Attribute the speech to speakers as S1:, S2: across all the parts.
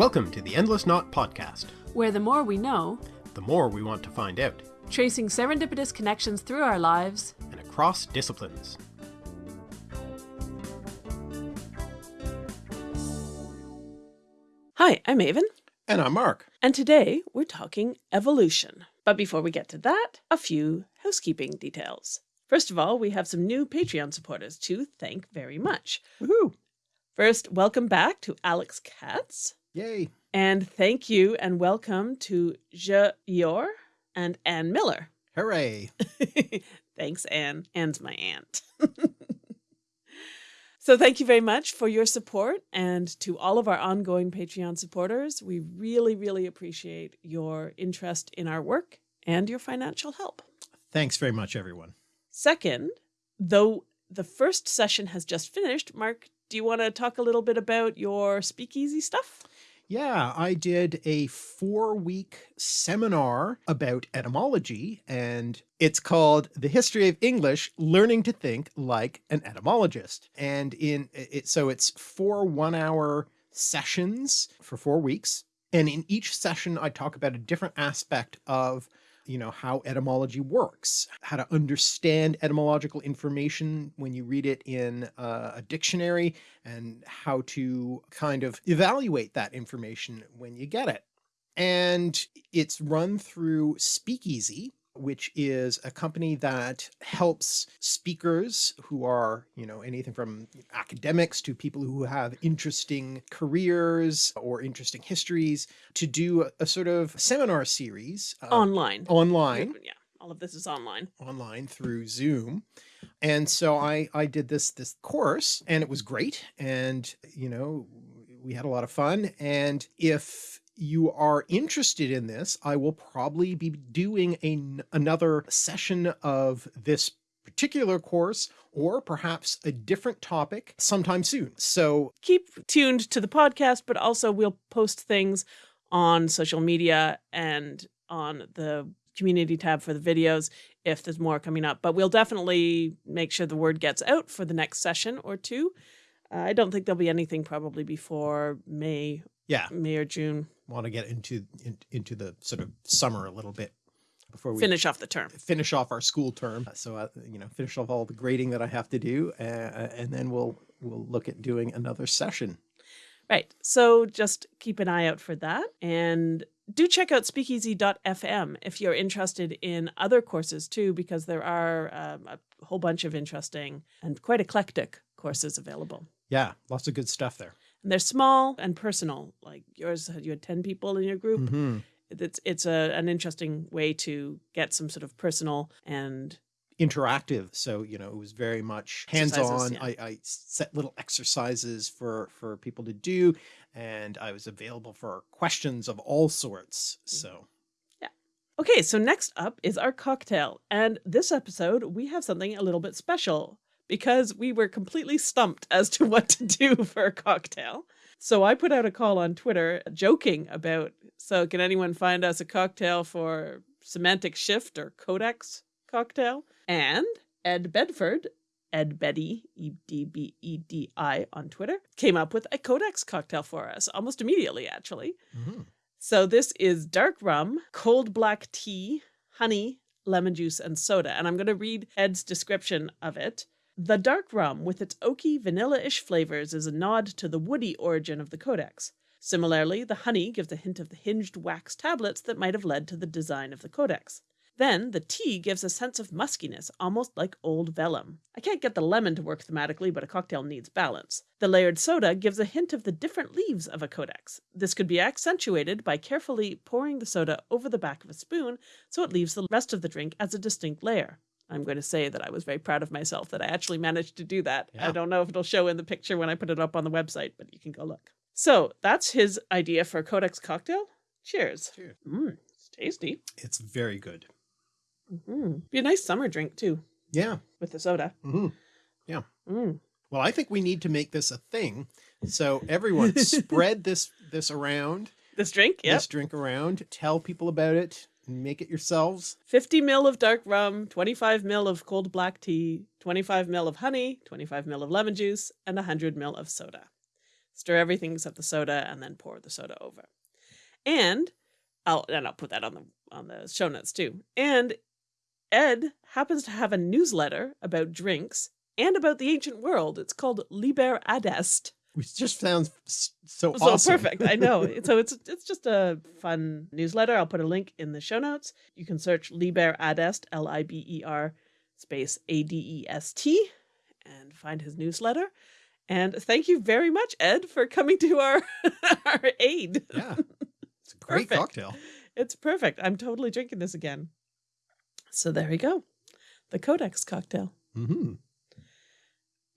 S1: Welcome to the Endless Knot Podcast,
S2: where the more we know,
S1: the more we want to find out,
S2: tracing serendipitous connections through our lives
S1: and across disciplines.
S2: Hi, I'm Aven.
S1: And I'm Mark.
S2: And today we're talking evolution. But before we get to that, a few housekeeping details. First of all, we have some new Patreon supporters to thank very much.
S1: Woohoo!
S2: First, welcome back to Alex Katz.
S1: Yay.
S2: And thank you and welcome to Je Yor and Anne Miller.
S1: Hooray.
S2: Thanks, Anne. Anne's my aunt. so thank you very much for your support and to all of our ongoing Patreon supporters. We really, really appreciate your interest in our work and your financial help.
S1: Thanks very much, everyone.
S2: Second, though the first session has just finished, Mark, do you want to talk a little bit about your speakeasy stuff?
S1: Yeah, I did a four week seminar about etymology and it's called The History of English, Learning to Think Like an Etymologist. And in it, so it's four one hour sessions for four weeks. And in each session, I talk about a different aspect of you know, how etymology works, how to understand etymological information when you read it in a dictionary and how to kind of evaluate that information when you get it. And it's run through Speakeasy, which is a company that helps speakers who are, you know, anything from academics to people who have interesting careers or interesting histories to do a, a sort of seminar series.
S2: Uh, online.
S1: Online.
S2: Yeah. All of this is online.
S1: Online through Zoom. And so I, I did this, this course and it was great. And, you know, we had a lot of fun. And if you are interested in this, I will probably be doing a, another session of this particular course or perhaps a different topic sometime soon. So
S2: keep tuned to the podcast, but also we'll post things on social media and on the community tab for the videos if there's more coming up, but we'll definitely make sure the word gets out for the next session or two. Uh, I don't think there'll be anything probably before May.
S1: Yeah.
S2: May or June
S1: want to get into in, into the sort of summer a little bit before we
S2: finish off the term,
S1: finish off our school term. So, uh, you know, finish off all the grading that I have to do. Uh, and then we'll, we'll look at doing another session.
S2: Right. So just keep an eye out for that. And do check out speakeasy.fm if you're interested in other courses too, because there are um, a whole bunch of interesting and quite eclectic courses available.
S1: Yeah, lots of good stuff there
S2: and they're small and personal. Like yours, you had 10 people in your group.
S1: Mm -hmm.
S2: It's, it's a, an interesting way to get some sort of personal and
S1: interactive. So, you know, it was very much hands-on. Yeah. I, I set little exercises for, for people to do, and I was available for questions of all sorts. Mm. So
S2: yeah. Okay, so next up is our cocktail. And this episode, we have something a little bit special because we were completely stumped as to what to do for a cocktail. So I put out a call on Twitter joking about, so can anyone find us a cocktail for semantic shift or codex cocktail? And Ed Bedford, Ed Betty, E-D-B-E-D-I on Twitter, came up with a codex cocktail for us almost immediately, actually. Mm -hmm. So this is dark rum, cold black tea, honey, lemon juice, and soda. And I'm going to read Ed's description of it. The dark rum, with its oaky, vanilla-ish flavors, is a nod to the woody origin of the codex. Similarly, the honey gives a hint of the hinged wax tablets that might have led to the design of the codex. Then, the tea gives a sense of muskiness, almost like old vellum. I can't get the lemon to work thematically, but a cocktail needs balance. The layered soda gives a hint of the different leaves of a codex. This could be accentuated by carefully pouring the soda over the back of a spoon so it leaves the rest of the drink as a distinct layer. I'm going to say that I was very proud of myself that I actually managed to do that. Yeah. I don't know if it'll show in the picture when I put it up on the website, but you can go look. So that's his idea for a Codex cocktail. Cheers.
S1: Cheers.
S2: Mm, it's tasty.
S1: It's very good.
S2: Mm -hmm. Be a nice summer drink too.
S1: Yeah.
S2: With the soda.
S1: Mm -hmm. Yeah.
S2: Mm.
S1: Well, I think we need to make this a thing. So everyone spread this, this around.
S2: This drink? Yeah.
S1: This drink around. Tell people about it make it yourselves.
S2: 50 mil of dark rum, 25 mil of cold black tea, 25 mil of honey, 25 mil of lemon juice, and 100 mil of soda. Stir everything except the soda and then pour the soda over. And I'll and I'll put that on the on the show notes too. And Ed happens to have a newsletter about drinks and about the ancient world. It's called Liber Adest.
S3: Which just sounds so
S2: So
S3: awesome.
S2: perfect. I know. so it's it's just a fun newsletter. I'll put a link in the show notes. You can search Liber Adest, L I B E R space A D E S T, and find his newsletter. And thank you very much, Ed, for coming to our our aid.
S3: yeah. It's a great
S2: Perfect.
S3: cocktail.
S2: It's perfect. I'm totally drinking this again. So there we go. The Codex cocktail.
S3: hmm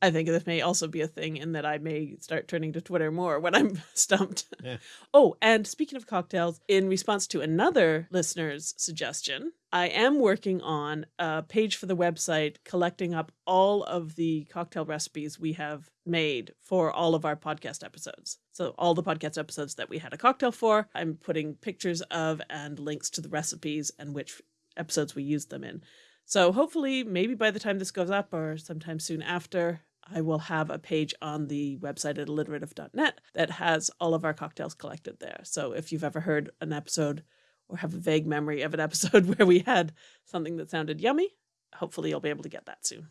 S2: I think this may also be a thing in that I may start turning to Twitter more when I'm stumped.
S3: Yeah.
S2: Oh, and speaking of cocktails, in response to another listener's suggestion, I am working on a page for the website collecting up all of the cocktail recipes we have made for all of our podcast episodes. So, all the podcast episodes that we had a cocktail for, I'm putting pictures of and links to the recipes and which episodes we used them in. So hopefully, maybe by the time this goes up or sometime soon after, I will have a page on the website at alliterative.net that has all of our cocktails collected there. So if you've ever heard an episode or have a vague memory of an episode where we had something that sounded yummy, hopefully you'll be able to get that soon.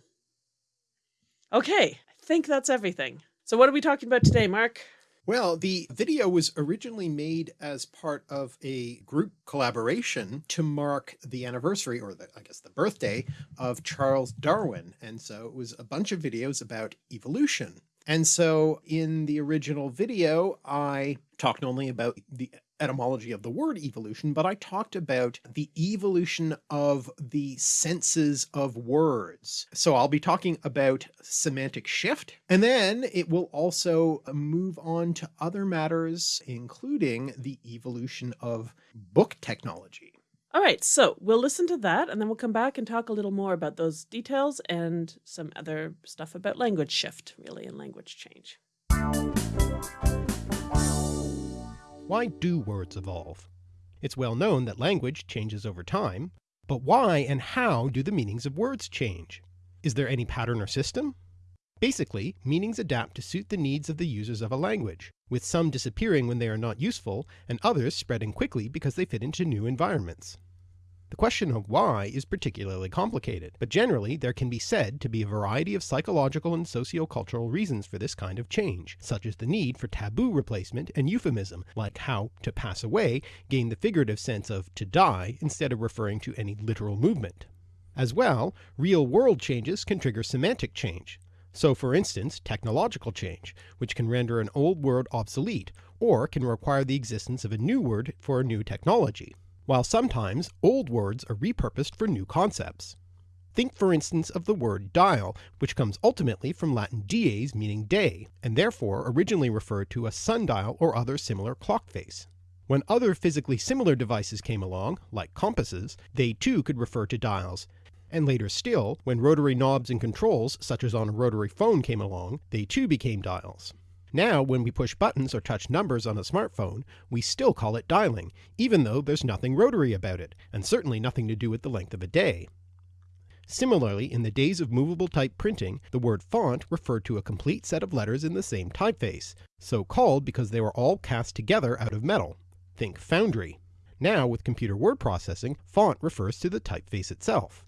S2: Okay, I think that's everything. So what are we talking about today, Mark?
S3: Well, the video was originally made as part of a group collaboration to mark the anniversary or the, I guess the birthday of Charles Darwin. And so it was a bunch of videos about evolution. And so in the original video, I talked only about the etymology of the word evolution, but I talked about the evolution of the senses of words. So I'll be talking about semantic shift, and then it will also move on to other matters, including the evolution of book technology.
S2: All right, so we'll listen to that and then we'll come back and talk a little more about those details and some other stuff about language shift, really, and language change.
S1: Why do words evolve? It's well known that language changes over time, but why and how do the meanings of words change? Is there any pattern or system? Basically, meanings adapt to suit the needs of the users of a language, with some disappearing when they are not useful, and others spreading quickly because they fit into new environments. The question of why is particularly complicated, but generally there can be said to be a variety of psychological and sociocultural reasons for this kind of change, such as the need for taboo replacement and euphemism, like how to pass away gained the figurative sense of to die instead of referring to any literal movement. As well, real-world changes can trigger semantic change. So for instance, technological change, which can render an old word obsolete, or can require the existence of a new word for a new technology while sometimes old words are repurposed for new concepts. Think for instance of the word dial, which comes ultimately from Latin dies meaning day, and therefore originally referred to a sundial or other similar clock face. When other physically similar devices came along, like compasses, they too could refer to dials, and later still, when rotary knobs and controls such as on a rotary phone came along, they too became dials. Now, when we push buttons or touch numbers on a smartphone, we still call it dialing, even though there's nothing rotary about it, and certainly nothing to do with the length of a day. Similarly, in the days of movable type printing, the word font referred to a complete set of letters in the same typeface, so called because they were all cast together out of metal. Think foundry. Now, with computer word processing, font refers to the typeface itself.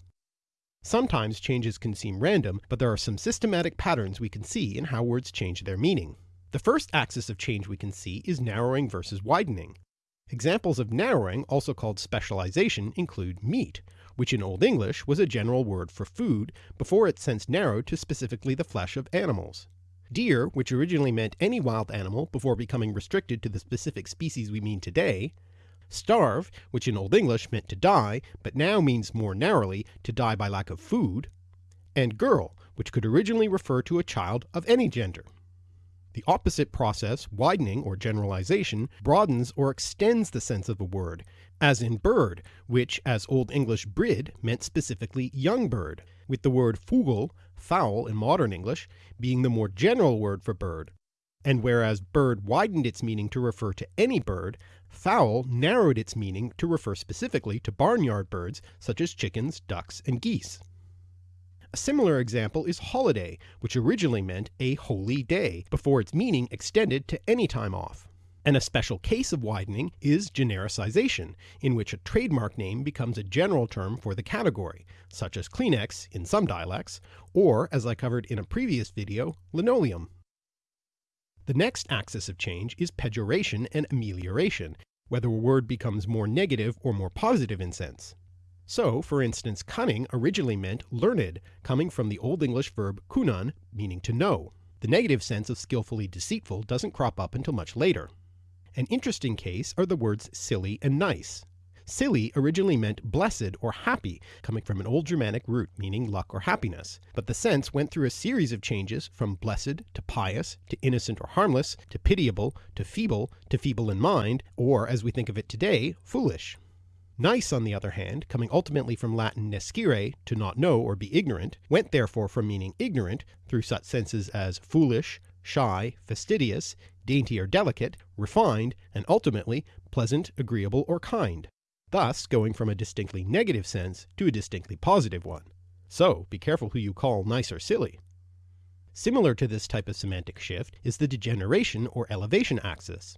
S1: Sometimes changes can seem random, but there are some systematic patterns we can see in how words change their meaning. The first axis of change we can see is narrowing versus widening. Examples of narrowing, also called specialization, include meat, which in Old English was a general word for food before it since narrowed to specifically the flesh of animals. Deer, which originally meant any wild animal before becoming restricted to the specific species we mean today. Starve, which in Old English meant to die, but now means more narrowly to die by lack of food. And girl, which could originally refer to a child of any gender. The opposite process, widening or generalization, broadens or extends the sense of a word, as in bird, which as Old English brid meant specifically young bird, with the word fugl, fowl in modern English, being the more general word for bird. And whereas bird widened its meaning to refer to any bird, fowl narrowed its meaning to refer specifically to barnyard birds such as chickens, ducks, and geese. A similar example is holiday, which originally meant a holy day, before its meaning extended to any time off. And a special case of widening is genericization, in which a trademark name becomes a general term for the category, such as Kleenex in some dialects, or as I covered in a previous video, linoleum. The next axis of change is pejoration and amelioration, whether a word becomes more negative or more positive in sense. So, for instance, cunning originally meant learned, coming from the Old English verb cunnan, meaning to know. The negative sense of skillfully deceitful doesn't crop up until much later. An interesting case are the words silly and nice. Silly originally meant blessed or happy, coming from an old Germanic root meaning luck or happiness, but the sense went through a series of changes from blessed to pious to innocent or harmless to pitiable to feeble to feeble in mind, or as we think of it today, foolish. Nice, on the other hand, coming ultimately from Latin nescire, to not know or be ignorant, went therefore from meaning ignorant through such senses as foolish, shy, fastidious, dainty or delicate, refined, and ultimately pleasant, agreeable, or kind, thus going from a distinctly negative sense to a distinctly positive one. So be careful who you call nice or silly. Similar to this type of semantic shift is the degeneration or elevation axis.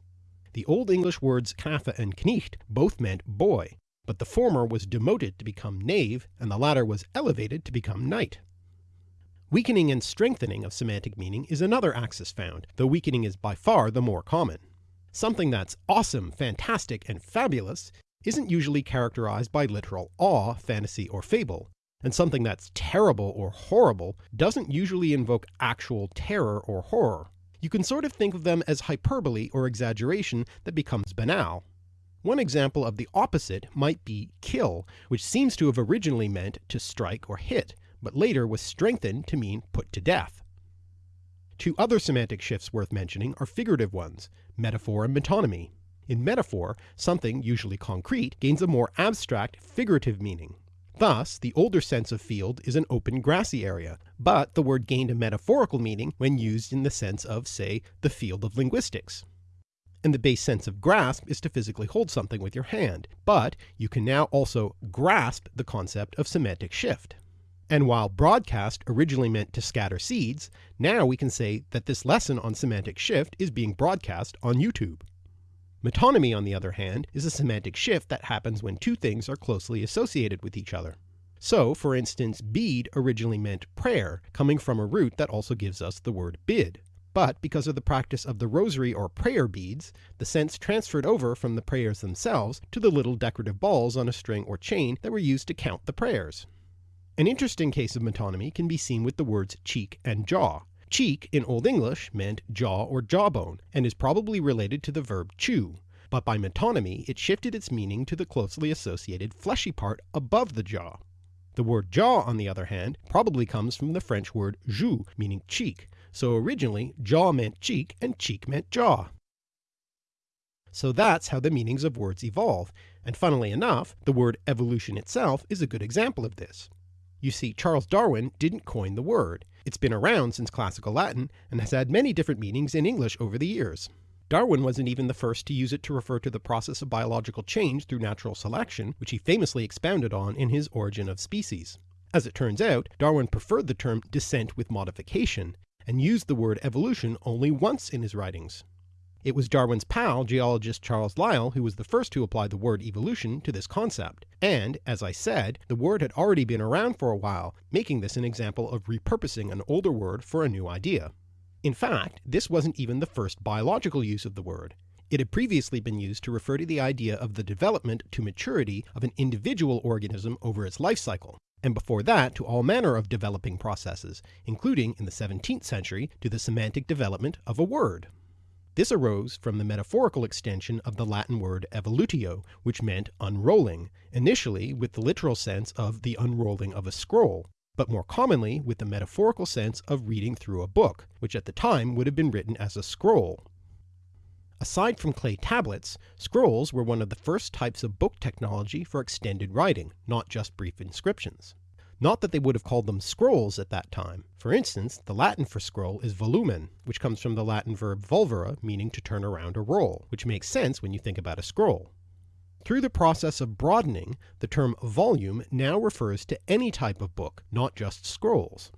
S1: The Old English words knafe and knecht both meant boy, but the former was demoted to become knave, and the latter was elevated to become knight. Weakening and strengthening of semantic meaning is another axis found, though weakening is by far the more common. Something that's awesome, fantastic, and fabulous isn't usually characterized by literal awe, fantasy, or fable, and something that's terrible or horrible doesn't usually invoke actual terror or horror. You can sort of think of them as hyperbole or exaggeration that becomes banal. One example of the opposite might be kill, which seems to have originally meant to strike or hit, but later was strengthened to mean put to death. Two other semantic shifts worth mentioning are figurative ones, metaphor and metonymy. In metaphor, something, usually concrete, gains a more abstract, figurative meaning. Thus, the older sense of field is an open grassy area, but the word gained a metaphorical meaning when used in the sense of, say, the field of linguistics. And the base sense of grasp is to physically hold something with your hand, but you can now also grasp the concept of semantic shift. And while broadcast originally meant to scatter seeds, now we can say that this lesson on semantic shift is being broadcast on YouTube. Metonymy, on the other hand, is a semantic shift that happens when two things are closely associated with each other. So, for instance, bead originally meant prayer, coming from a root that also gives us the word bid. But because of the practice of the rosary or prayer beads, the sense transferred over from the prayers themselves to the little decorative balls on a string or chain that were used to count the prayers. An interesting case of metonymy can be seen with the words cheek and jaw. Cheek in Old English meant jaw or jawbone, and is probably related to the verb chew, but by metonymy it shifted its meaning to the closely associated fleshy part above the jaw. The word jaw, on the other hand, probably comes from the French word joue, meaning cheek, so originally jaw meant cheek and cheek meant jaw. So that's how the meanings of words evolve, and funnily enough, the word evolution itself is a good example of this. You see, Charles Darwin didn't coin the word. It's been around since classical Latin and has had many different meanings in English over the years. Darwin wasn't even the first to use it to refer to the process of biological change through natural selection, which he famously expounded on in his Origin of Species. As it turns out, Darwin preferred the term descent with modification, and used the word evolution only once in his writings. It was Darwin's pal, geologist Charles Lyell, who was the first to apply the word evolution to this concept, and, as I said, the word had already been around for a while, making this an example of repurposing an older word for a new idea. In fact, this wasn't even the first biological use of the word. It had previously been used to refer to the idea of the development to maturity of an individual organism over its life cycle, and before that to all manner of developing processes, including in the 17th century to the semantic development of a word. This arose from the metaphorical extension of the Latin word evolutio, which meant unrolling, initially with the literal sense of the unrolling of a scroll, but more commonly with the metaphorical sense of reading through a book, which at the time would have been written as a scroll. Aside from clay tablets, scrolls were one of the first types of book technology for extended writing, not just brief inscriptions. Not that they would have called them scrolls at that time. For instance, the Latin for scroll is volumen, which comes from the Latin verb volvere, meaning to turn around or roll, which makes sense when you think about a scroll. Through the process of broadening, the term volume now refers to any type of book, not just scrolls.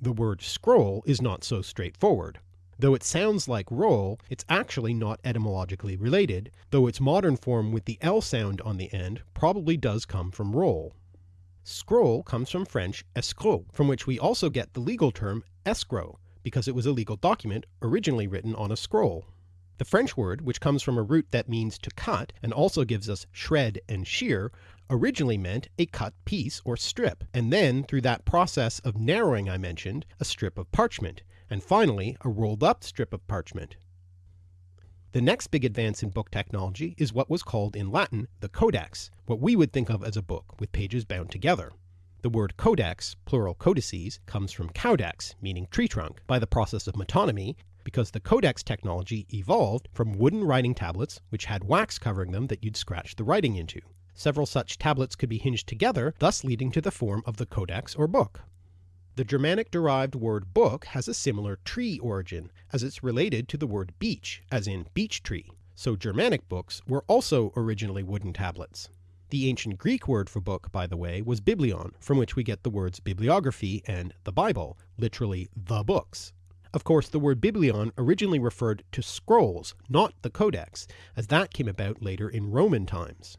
S1: The word scroll is not so straightforward. Though it sounds like roll, it's actually not etymologically related, though its modern form with the L sound on the end probably does come from roll. Scroll comes from French escroc, from which we also get the legal term escrow, because it was a legal document originally written on a scroll. The French word, which comes from a root that means to cut and also gives us shred and shear, originally meant a cut piece or strip, and then through that process of narrowing I mentioned, a strip of parchment, and finally a rolled up strip of parchment. The next big advance in book technology is what was called in Latin the codex, what we would think of as a book with pages bound together. The word codex, plural codices, comes from caudex, meaning tree trunk, by the process of metonymy, because the codex technology evolved from wooden writing tablets which had wax covering them that you'd scratch the writing into. Several such tablets could be hinged together, thus leading to the form of the codex or book. The Germanic-derived word book has a similar tree origin, as it's related to the word beech, as in beech tree, so Germanic books were also originally wooden tablets. The ancient Greek word for book, by the way, was biblion, from which we get the words bibliography and the Bible, literally the books. Of course, the word biblion originally referred to scrolls, not the codex, as that came about later in Roman times.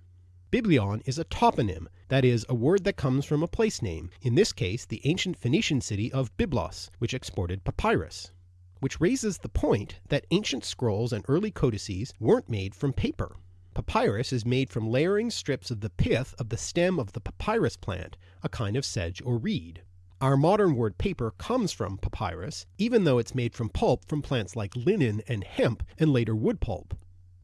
S1: Biblion is a toponym, that is, a word that comes from a place name, in this case the ancient Phoenician city of Byblos, which exported papyrus. Which raises the point that ancient scrolls and early codices weren't made from paper. Papyrus is made from layering strips of the pith of the stem of the papyrus plant, a kind of sedge or reed. Our modern word paper comes from papyrus, even though it's made from pulp from plants like linen and hemp and later wood pulp.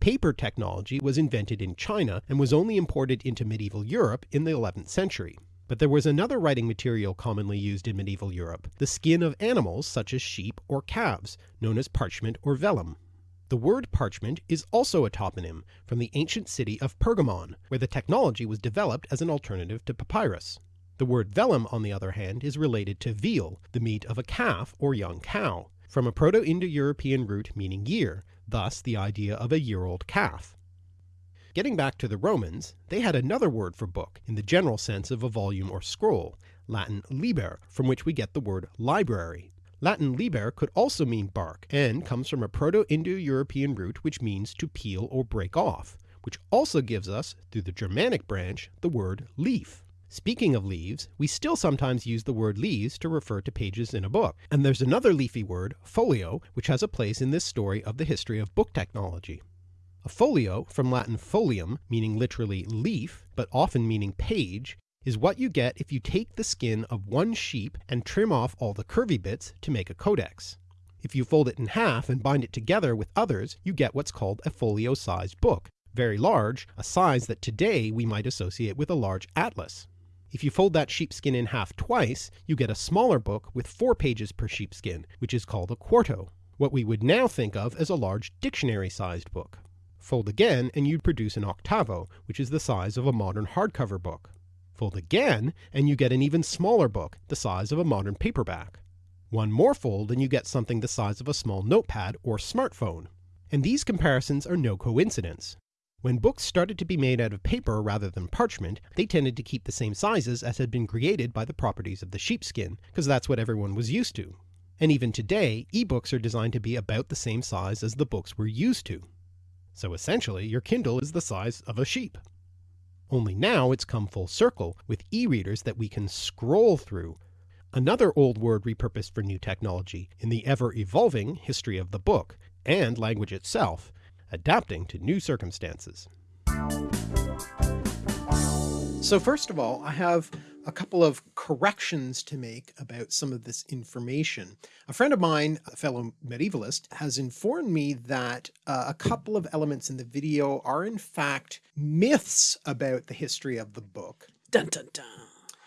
S1: Paper technology was invented in China and was only imported into medieval Europe in the 11th century. But there was another writing material commonly used in medieval Europe, the skin of animals such as sheep or calves, known as parchment or vellum. The word parchment is also a toponym from the ancient city of Pergamon, where the technology was developed as an alternative to papyrus. The word vellum, on the other hand, is related to veal, the meat of a calf or young cow, from a Proto-Indo-European root meaning year, thus the idea of a year-old calf. Getting back to the Romans, they had another word for book in the general sense of a volume or scroll, Latin liber, from which we get the word library. Latin liber could also mean bark, and comes from a Proto-Indo-European root which means to peel or break off, which also gives us, through the Germanic branch, the word leaf. Speaking of leaves, we still sometimes use the word leaves to refer to pages in a book, and there's another leafy word, folio, which has a place in this story of the history of book technology. A folio, from Latin folium, meaning literally leaf, but often meaning page, is what you get if you take the skin of one sheep and trim off all the curvy bits to make a codex. If you fold it in half and bind it together with others, you get what's called a folio-sized book, very large, a size that today we might associate with a large atlas. If you fold that sheepskin in half twice, you get a smaller book with four pages per sheepskin, which is called a quarto, what we would now think of as a large dictionary-sized book. Fold again and you'd produce an octavo, which is the size of a modern hardcover book. Fold again and you get an even smaller book, the size of a modern paperback. One more fold and you get something the size of a small notepad or smartphone. And these comparisons are no coincidence. When books started to be made out of paper rather than parchment, they tended to keep the same sizes as had been created by the properties of the sheepskin, because that's what everyone was used to. And even today, ebooks are designed to be about the same size as the books we're used to. So essentially, your Kindle is the size of a sheep. Only now it's come full circle, with e-readers that we can scroll through. Another old word repurposed for new technology in the ever-evolving history of the book, and language itself, adapting to new circumstances.
S4: So first of all, I have a couple of corrections to make about some of this information. A friend of mine, a fellow medievalist, has informed me that uh, a couple of elements in the video are in fact myths about the history of the book.
S2: Dun dun dun.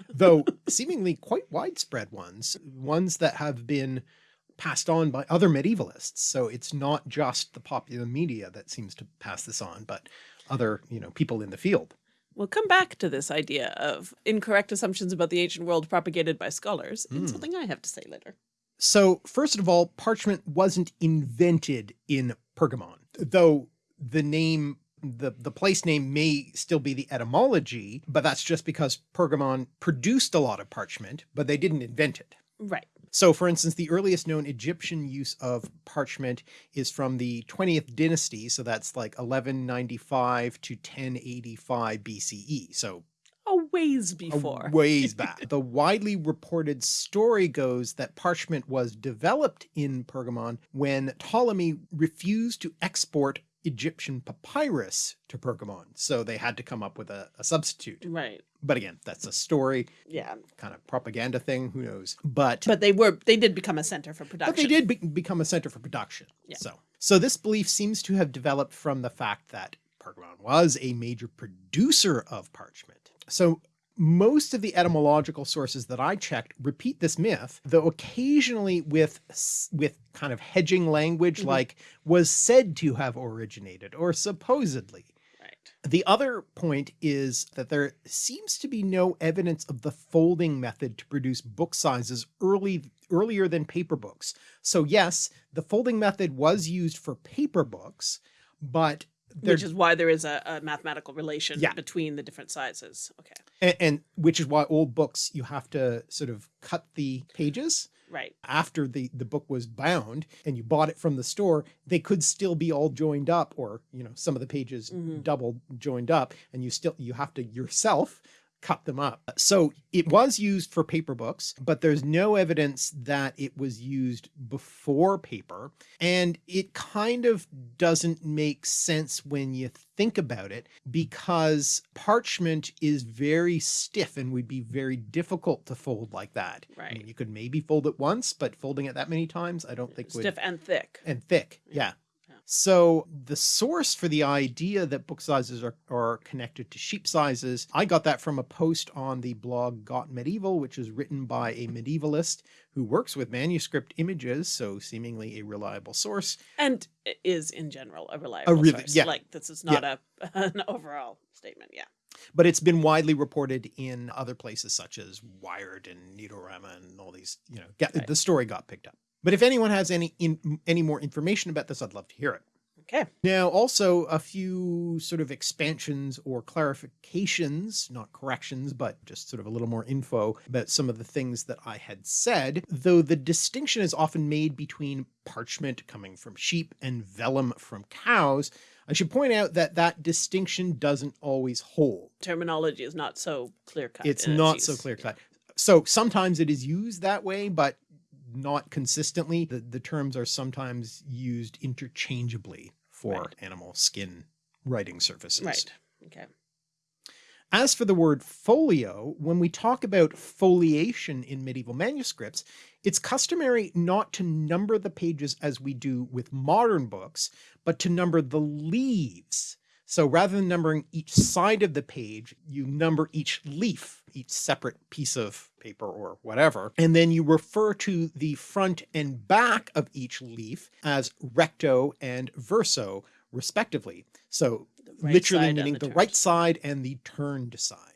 S4: Though seemingly quite widespread ones, ones that have been passed on by other medievalists. So it's not just the popular media that seems to pass this on, but other, you know, people in the field.
S2: We'll come back to this idea of incorrect assumptions about the ancient world propagated by scholars in
S4: Mm.
S2: something I have to say later.
S4: So first of all, parchment wasn't invented in Pergamon, though the name
S1: The, the place name may still be the etymology, but that's just because Pergamon produced a lot of parchment, but they didn't invent it.
S2: Right.
S1: So for instance, the earliest known Egyptian use of parchment is from the 20th dynasty. So that's like 1195 to 1085 BCE. So
S2: A ways
S1: a
S2: before.
S1: ways back. the widely reported story goes that parchment was developed in Pergamon when Ptolemy refused to export Egyptian papyrus to Pergamon. So they had to come up with a, a substitute.
S2: Right.
S1: But again, that's a story,
S2: Yeah.
S1: kind of propaganda thing, who knows. But
S2: But they were they did become a center for production.
S1: but they did be become a center for production.
S2: Yeah.
S1: So, so this belief seems to have developed from the fact that Pergamon was a major producer of parchment. So most of the etymological sources that I checked repeat this myth, though occasionally with, with kind of hedging language
S2: Mhm.
S1: like was said to have originated or supposedly. The other point is that there seems to be no evidence of the folding method to produce book sizes early earlier than paper books. So yes, the folding method was used for paper books, but
S2: Which is why there is a, a mathematical relation
S1: Yeah.
S2: between the different sizes. Okay.
S1: and, and which is why old books you have to sort of cut the pages
S2: Right.
S1: after the the book was bound and you bought it from the store they could still be all joined up or you know some of the pages
S2: Mhm.
S1: double joined up and you still you have to yourself cut them up so it was used for paper books but there's no evidence that it was used before paper and it kind of doesn't make sense when you think about it because parchment is very stiff and would be very difficult to fold like that Right. I mean, you could maybe fold it once but folding it that many times i don't think would
S2: Stiff and thick.
S1: and thick.
S2: Yeah.
S1: Yeah.
S2: Yeah.
S1: So the source for the idea that book sizes are, are connected to sheep sizes, I got that from a post on the blog Got Medieval, which is written by a medievalist who works with manuscript images, so seemingly a reliable source.
S2: and is in general a reliable
S1: really-
S2: source.
S1: yeah.
S2: Like this is not a an overall statement. Yeah.
S1: But it's been widely reported in other places such as Wired and Neatorama and all these, you know, get,
S2: Right.
S1: the story got picked up. But if anyone has any in, any more information about this, I'd love to hear it.
S2: Okay.
S1: Now, also a few sort of expansions or clarifications, not corrections, but just sort of a little more info about some of the things that I had said, though the distinction is often made between parchment coming from sheep and vellum from cows. I should point out that that distinction doesn't always hold.
S2: Terminology is not so clear cut.
S1: It's not so clear cut. So sometimes it is used that way, but not consistently. The, the terms are sometimes used interchangeably for
S2: Right.
S1: animal skin writing surfaces.
S2: Right. Okay.
S1: As for the word folio, when we talk about foliation in medieval manuscripts, it's customary not to number the pages as we do with modern books, but to number the leaves. So rather than numbering each side of the page, you number each leaf, each separate piece of paper or whatever, and then you refer to the front and back of each leaf as recto and verso, respectively. So
S2: right
S1: literally meaning
S2: the
S1: the, right side and the turned side.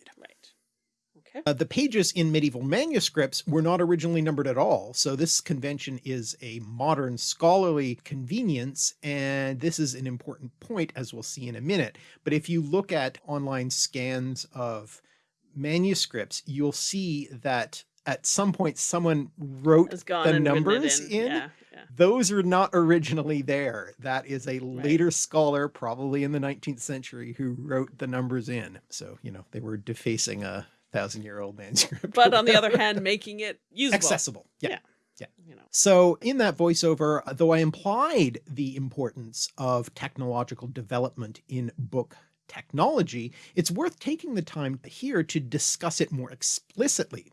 S2: Right.
S1: Uh, the pages in medieval manuscripts were not originally numbered at all, so this convention is a modern scholarly convenience, and this is an important point as we'll see in a minute. But if you look at online scans of manuscripts, you'll see that at some point someone wrote the
S2: and written it
S1: numbers
S2: in.
S1: in.
S2: Yeah. Yeah.
S1: Those are not originally there. That is a later scholar, probably in the 19th century, who wrote the numbers in. So, you know, they were defacing a thousand year old manuscript.
S2: But on the other hand, making it usable.
S1: accessible. Yeah.
S2: Yeah. You know.
S1: So in that voiceover, though I implied the importance of technological development in book technology, it's worth taking the time here to discuss it more explicitly.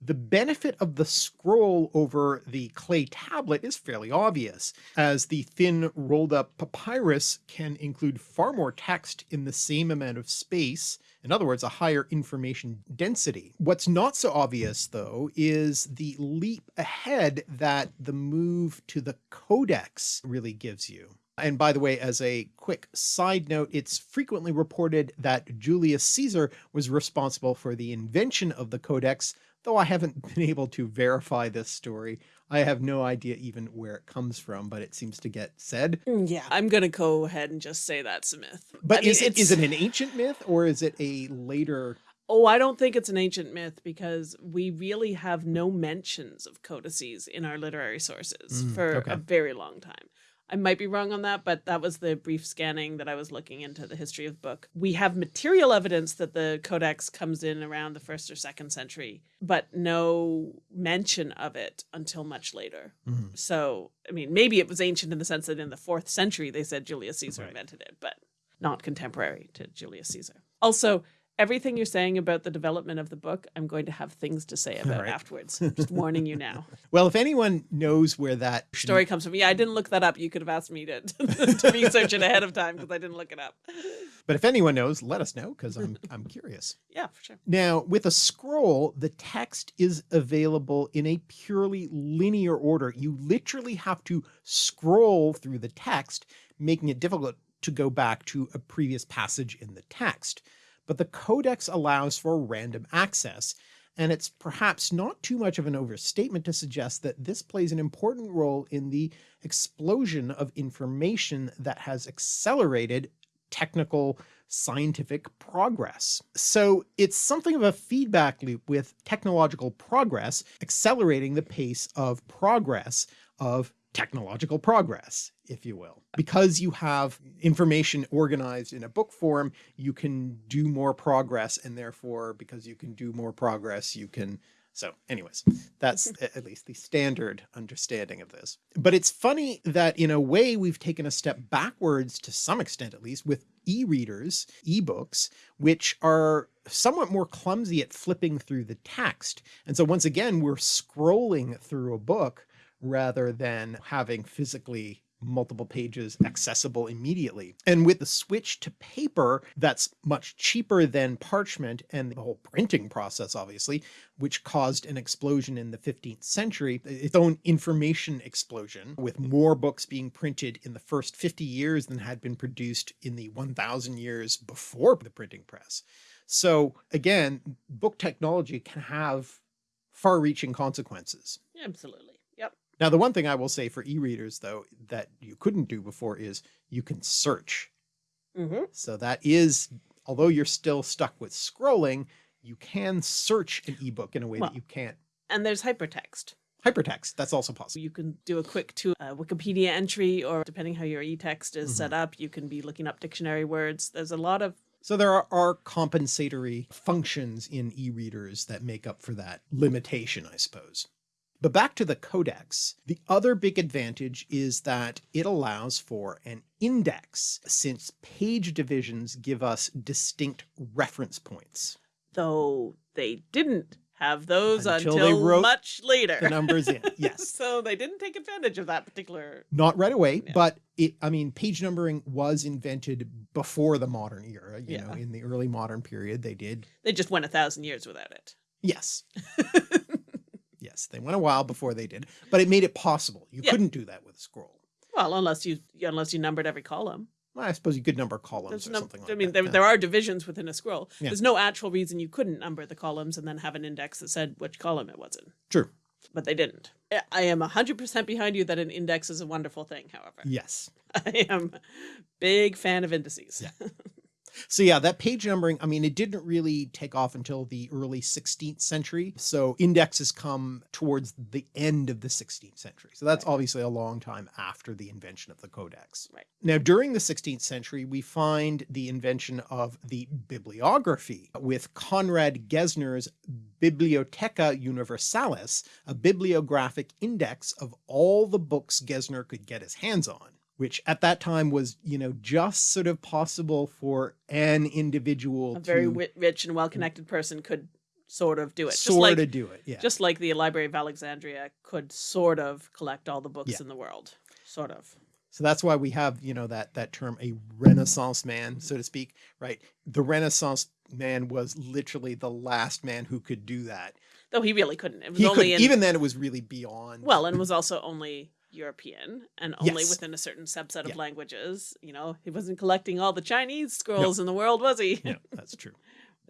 S1: The benefit of the scroll over the clay tablet is fairly obvious, as the thin rolled up papyrus can include far more text in the same amount of space, in other words, a higher information density. What's not so obvious though is the leap ahead that the move to the codex really gives you. And by the way, as a quick side note, it's frequently reported that Julius Caesar was responsible for the invention of the codex, though I haven't been able to verify this story. I have no idea even where it comes from, but it seems to get said.
S2: Mm, Yeah, I'm gonna go ahead and just say that's a myth.
S1: But
S2: I
S1: is it is
S2: it's-
S1: it an ancient myth or is it a later?
S2: Oh, I don't think it's an ancient myth because we really have no mentions of codices in our literary sources
S1: Mm,
S2: for
S1: okay.
S2: a very long time. I might be wrong on that, but that was the brief scanning that I was looking into the history of the book. We have material evidence that the codex comes in around the first or second century, but no mention of it until much later.
S1: Mhm.
S2: So, I mean, maybe it was ancient in the sense that in the fourth century they said Julius Caesar
S1: Right.
S2: invented it, but not contemporary to Julius Caesar. Also, everything you're saying about the development of the book, I'm going to have things to say about
S1: Right.
S2: afterwards. Just warning you now.
S1: Well, if anyone knows where that
S2: Story comes from. Yeah, I didn't look that up. You could have asked me to, to research it ahead of time because I didn't look it up.
S1: but if anyone knows, let us know because I'm I'm curious.
S2: Yeah, for sure.
S1: Now, with a scroll, the text is available in a purely linear order. You literally have to scroll through the text, making it difficult to go back to a previous passage in the text. But the codex allows for random access, and it's perhaps not too much of an overstatement to suggest that this plays an important role in the explosion of information that has accelerated technical scientific progress. So it's something of a feedback loop with technological progress accelerating the pace of progress of technological progress, if you will. Because you have information organized in a book form, you can do more progress and therefore because you can do more progress, you can so anyways, that's at least the standard understanding of this. But it's funny that in a way we've taken a step backwards to some extent, at least with e-readers, e-books, which are somewhat more clumsy at flipping through the text. And so once again, we're scrolling through a book rather than having physically multiple pages accessible immediately. And with the switch to paper, that's much cheaper than parchment and the whole printing process, obviously, which caused an explosion in the 15th century, its own information explosion, with more books being printed in the first 50 years than had been produced in the 1000 years before the printing press. So again, book technology can have far reaching consequences.
S2: Absolutely.
S1: Now, the one thing I will say for e-readers though, that you couldn't do before is you can search.
S2: hmm
S1: So that is, although you're still stuck with scrolling, you can search an ebook in a way
S2: Well-
S1: that you can't.
S2: And there's hypertext.
S1: Hypertext, that's also possible.
S2: you can do a quick to uh, Wikipedia entry, or depending how your e-text is
S1: Mm-hmm.
S2: set up, you can be looking up dictionary words. There's a lot of
S1: So there are, are compensatory functions in e-readers that make up for that limitation, I suppose. But back to the codex, the other big advantage is that it allows for an index since page divisions give us distinct reference points.
S2: though they didn't have those
S1: Until
S2: until,
S1: they wrote
S2: much later.
S1: The numbers in, yes.
S2: so they didn't take advantage of that particular.
S1: Not right away,
S2: Yeah.
S1: but it, I mean, page numbering was invented before the modern era, you know,
S2: Yeah.
S1: in the early modern period, they did.
S2: They just went a thousand years without it.
S1: Yes. yes, they went a while before they did, but it made it possible. You
S2: Yeah.
S1: couldn't do that with a scroll.
S2: Well, unless you unless you numbered every column.
S1: Well, I suppose you could number columns
S2: There's
S1: or something like
S2: I mean,
S1: that.
S2: there,
S1: yeah.
S2: there are divisions within a scroll.
S1: Yeah.
S2: There's no actual reason you couldn't number the columns and then have an index that said which column it was in.
S1: True.
S2: But they didn't. I- I am 100% behind you that an index is a wonderful thing, however.
S1: Yes.
S2: I am big fan of indices.
S1: Yeah. So yeah, that page numbering, I mean, it didn't really take off until the early 16th century. So indexes come towards the end of the 16th century. So that's
S2: Right.
S1: obviously a long time after the invention of the codex.
S2: Right.
S1: Now, during the 16th century, we find the invention of the bibliography with Conrad Gesner's Bibliotheca Universalis, a bibliographic index of all the books Gesner could get his hands on which at that time was, you know, just sort of possible for an individual
S2: A very
S1: to
S2: rich and well connected person could sort of do it. Just
S1: sort
S2: like,
S1: of do it. Yeah.
S2: just like the Library of Alexandria could sort of collect all the books
S1: Yeah.
S2: in the world. Sort of.
S1: so that's why we have, you know, that that term a renaissance man, so to speak, right? The renaissance man was literally the last man who could do that.
S2: Though he really couldn't. It was
S1: He
S2: only
S1: could
S2: in
S1: even then it was really beyond
S2: well, and was also only European and only
S1: Yes.
S2: within a certain subset of
S1: Yeah.
S2: languages. You know, he wasn't collecting all the Chinese scrolls in the world, was he?
S1: Yeah, that's true.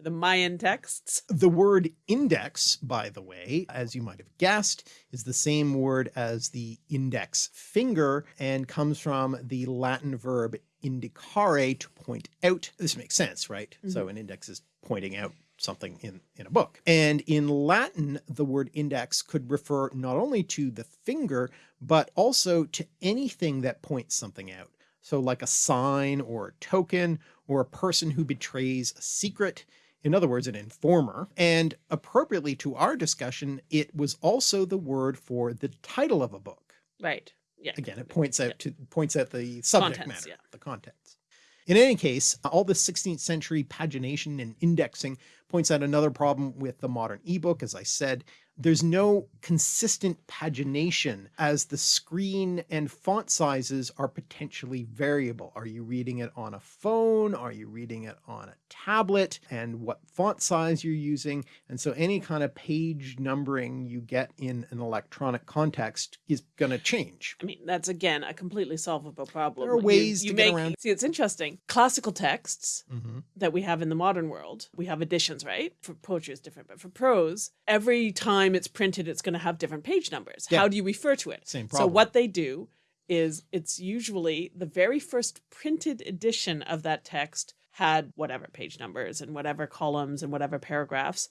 S2: The Mayan texts.
S1: The word index, by the way, as you might have guessed, is the same word as the index finger and comes from the Latin verb indicare to point out. This makes sense, right? Mm -hmm. So an index is pointing out something in, in a book. And in Latin, the word index could refer not only to the finger, but also to anything that points something out. So like a sign or a token or a person who betrays a secret, in other words, an informer. And appropriately to our discussion, it was also the word for the title of a book.
S2: Right. Yeah.
S1: Again, it points out yeah. to points out the subject
S2: Contents,
S1: matter,
S2: yeah.
S1: the contents. In any case, uh, all the 16th century pagination and indexing points out another problem with the modern ebook. As I said, there's no consistent pagination as the screen and font sizes are potentially variable. Are you reading it on a phone? Are you reading it on a tablet? And what font size you're using? And so any kind of page numbering you get in an electronic context is going to change.
S2: I mean, that's again, a completely solvable problem.
S1: There are ways you, you to make, get around.
S2: See, it's interesting. Classical texts mm -hmm. that we have in the modern world, we have editions, right? For poetry is different, but for prose, every time time it's printed, it's going to have different page numbers. Yeah. How do you refer to it?
S1: Same problem.
S2: So what they do is it's usually the very first printed edition of that text had whatever page numbers and whatever columns and whatever paragraphs.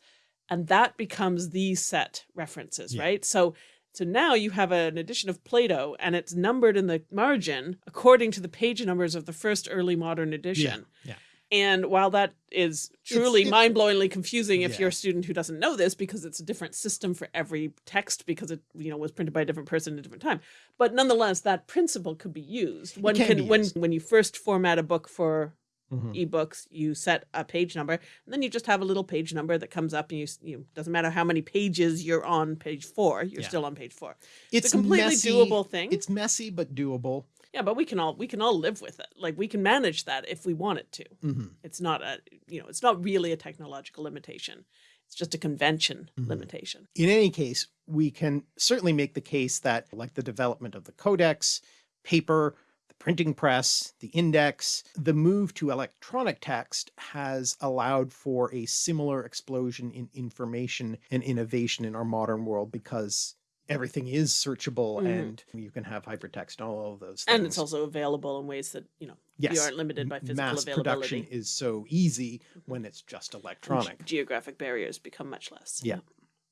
S2: And that becomes the set references, yeah. right? So so now you have an edition of Plato and it's numbered in the margin according to the page numbers of the first early modern edition.
S1: Yeah. yeah.
S2: And while that is truly mind-blowingly confusing if yeah. you're a student who doesn't know this because it's a different system for every text because it you know was printed by a different person at a different time. But nonetheless, that principle could be used. One
S1: can,
S2: can
S1: used.
S2: when when you first format a book for mm -hmm. ebooks, you set a page number, and then you just have a little page number that comes up, and you you doesn't matter how many pages you're on page four, you're yeah. still on page four.
S1: It's,
S2: it's a completely
S1: messy,
S2: doable thing.
S1: It's messy but doable.
S2: Yeah, but we can all we can all live with it. Like we can manage that if we want it to.
S1: Mm -hmm.
S2: It's not a you know it's not really a technological limitation. It's just a convention mm -hmm. limitation.
S1: In any case, we can certainly make the case that like the development of the codex, paper, the printing press, the index, the move to electronic text has allowed for a similar explosion in information and innovation in our modern world because everything is searchable mm. and you can have hypertext and all of those things.
S2: And it's also available in ways that, you know, yes. you aren't limited by physical
S1: Mass
S2: availability.
S1: production is so easy when it's just electronic.
S2: And geographic barriers become much less.
S1: Yeah.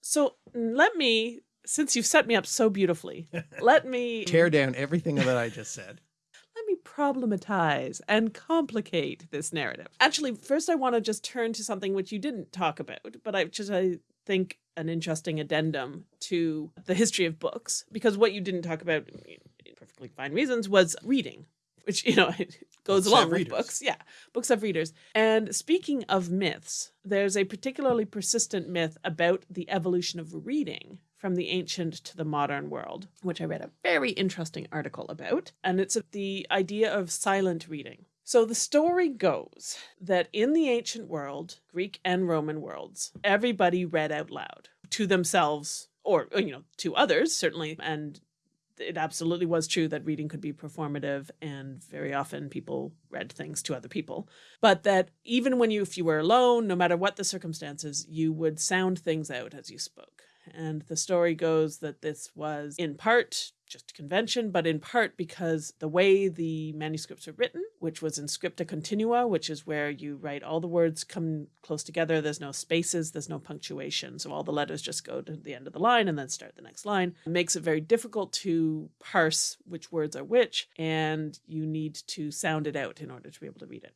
S2: So let me, since you've set me up so beautifully, let me
S1: tear down everything that I just said.
S2: Let me problematize and complicate this narrative. Actually, first I want to just turn to something which you didn't talk about, but I just I think an interesting addendum to the history of books because what you didn't talk about perfectly fine reasons was reading which you know it goes books along with readers. books. Yeah books have readers. And speaking of myths there's a particularly persistent myth about the evolution of reading from the ancient to the modern world which i read a very interesting article about. And it's the idea of silent reading so the story goes that in the ancient world, Greek and Roman worlds, everybody read out loud to themselves or, uh, you know, to others, certainly. And it absolutely was true that reading could be performative and very often people read things to other people. But that even when you, if you were alone, no matter what the circumstances, you would sound things out as you spoke. And the story goes that this was in part just convention, but in part because the way the manuscripts are written, which was in scripta continua, which is where you write all the words come close together. There's no spaces, there's no punctuation. So all the letters just go to the end of the line and then start the next line. It makes it very difficult to parse which words are which, and you need to sound it out in order to be able to read it.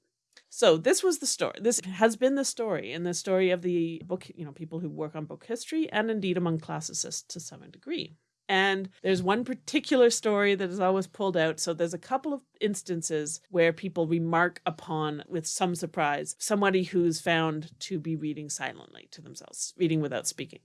S2: So this was the story. This has been the story and the story of the book, you know, people who work on book history and indeed among classicists to some degree. And there's one particular story that is always pulled out. So there's a couple of instances where people remark upon, with some surprise, somebody who's found to be reading silently to themselves, reading without speaking.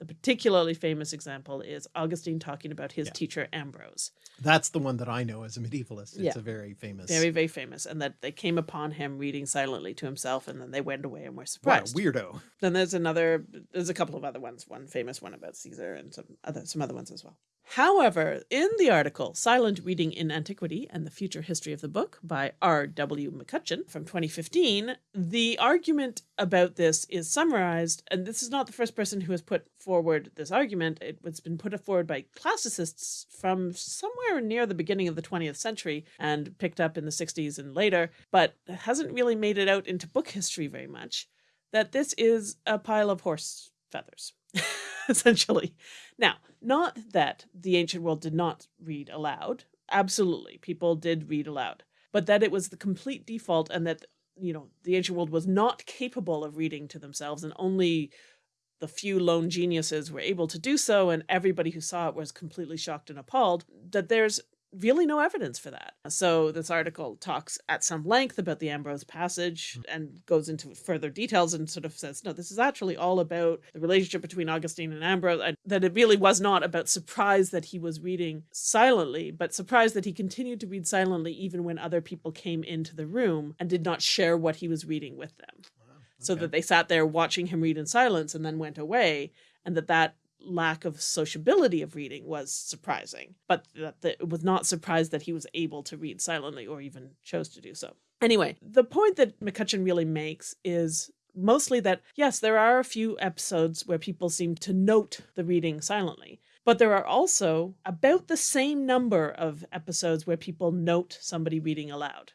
S2: The particularly famous example is Augustine talking about his yeah. teacher Ambrose.
S1: That's the one that I know as a medievalist. It's yeah. a very famous.
S2: Very, very famous. And that they came upon him reading silently to himself and then they went away and were surprised.
S1: What a weirdo.
S2: Then there's another, there's a couple of other ones, one famous one about Caesar and some other, some other ones as well. However, in the article Silent Reading in Antiquity and the Future History of the Book by R.W. McCutcheon from 2015, the argument about this is summarized, and this is not the first person who has put forward this argument. It's been put forward by classicists from somewhere near the beginning of the 20th century and picked up in the 60s and later, but hasn't really made it out into book history very much, that this is a pile of horse feathers. essentially. Now, not that the ancient world did not read aloud. Absolutely, people did read aloud. But that it was the complete default and that, you know, the ancient world was not capable of reading to themselves and only the few lone geniuses were able to do so and everybody who saw it was completely shocked and appalled, that there's really no evidence for that. So this article talks at some length about the Ambrose passage hmm. and goes into further details and sort of says, no, this is actually all about the relationship between Augustine and Ambrose, and that it really was not about surprise that he was reading silently, but surprise that he continued to read silently even when other people came into the room and did not share what he was reading with them. Wow. Okay. So that they sat there watching him read in silence and then went away and that that lack of sociability of reading was surprising, but that, it was not surprised that he was able to read silently or even chose to do so. Anyway, the point that McCutcheon really makes is mostly that, yes, there are a few episodes where people seem to note the reading silently, but there are also about the same number of episodes where people note somebody reading aloud.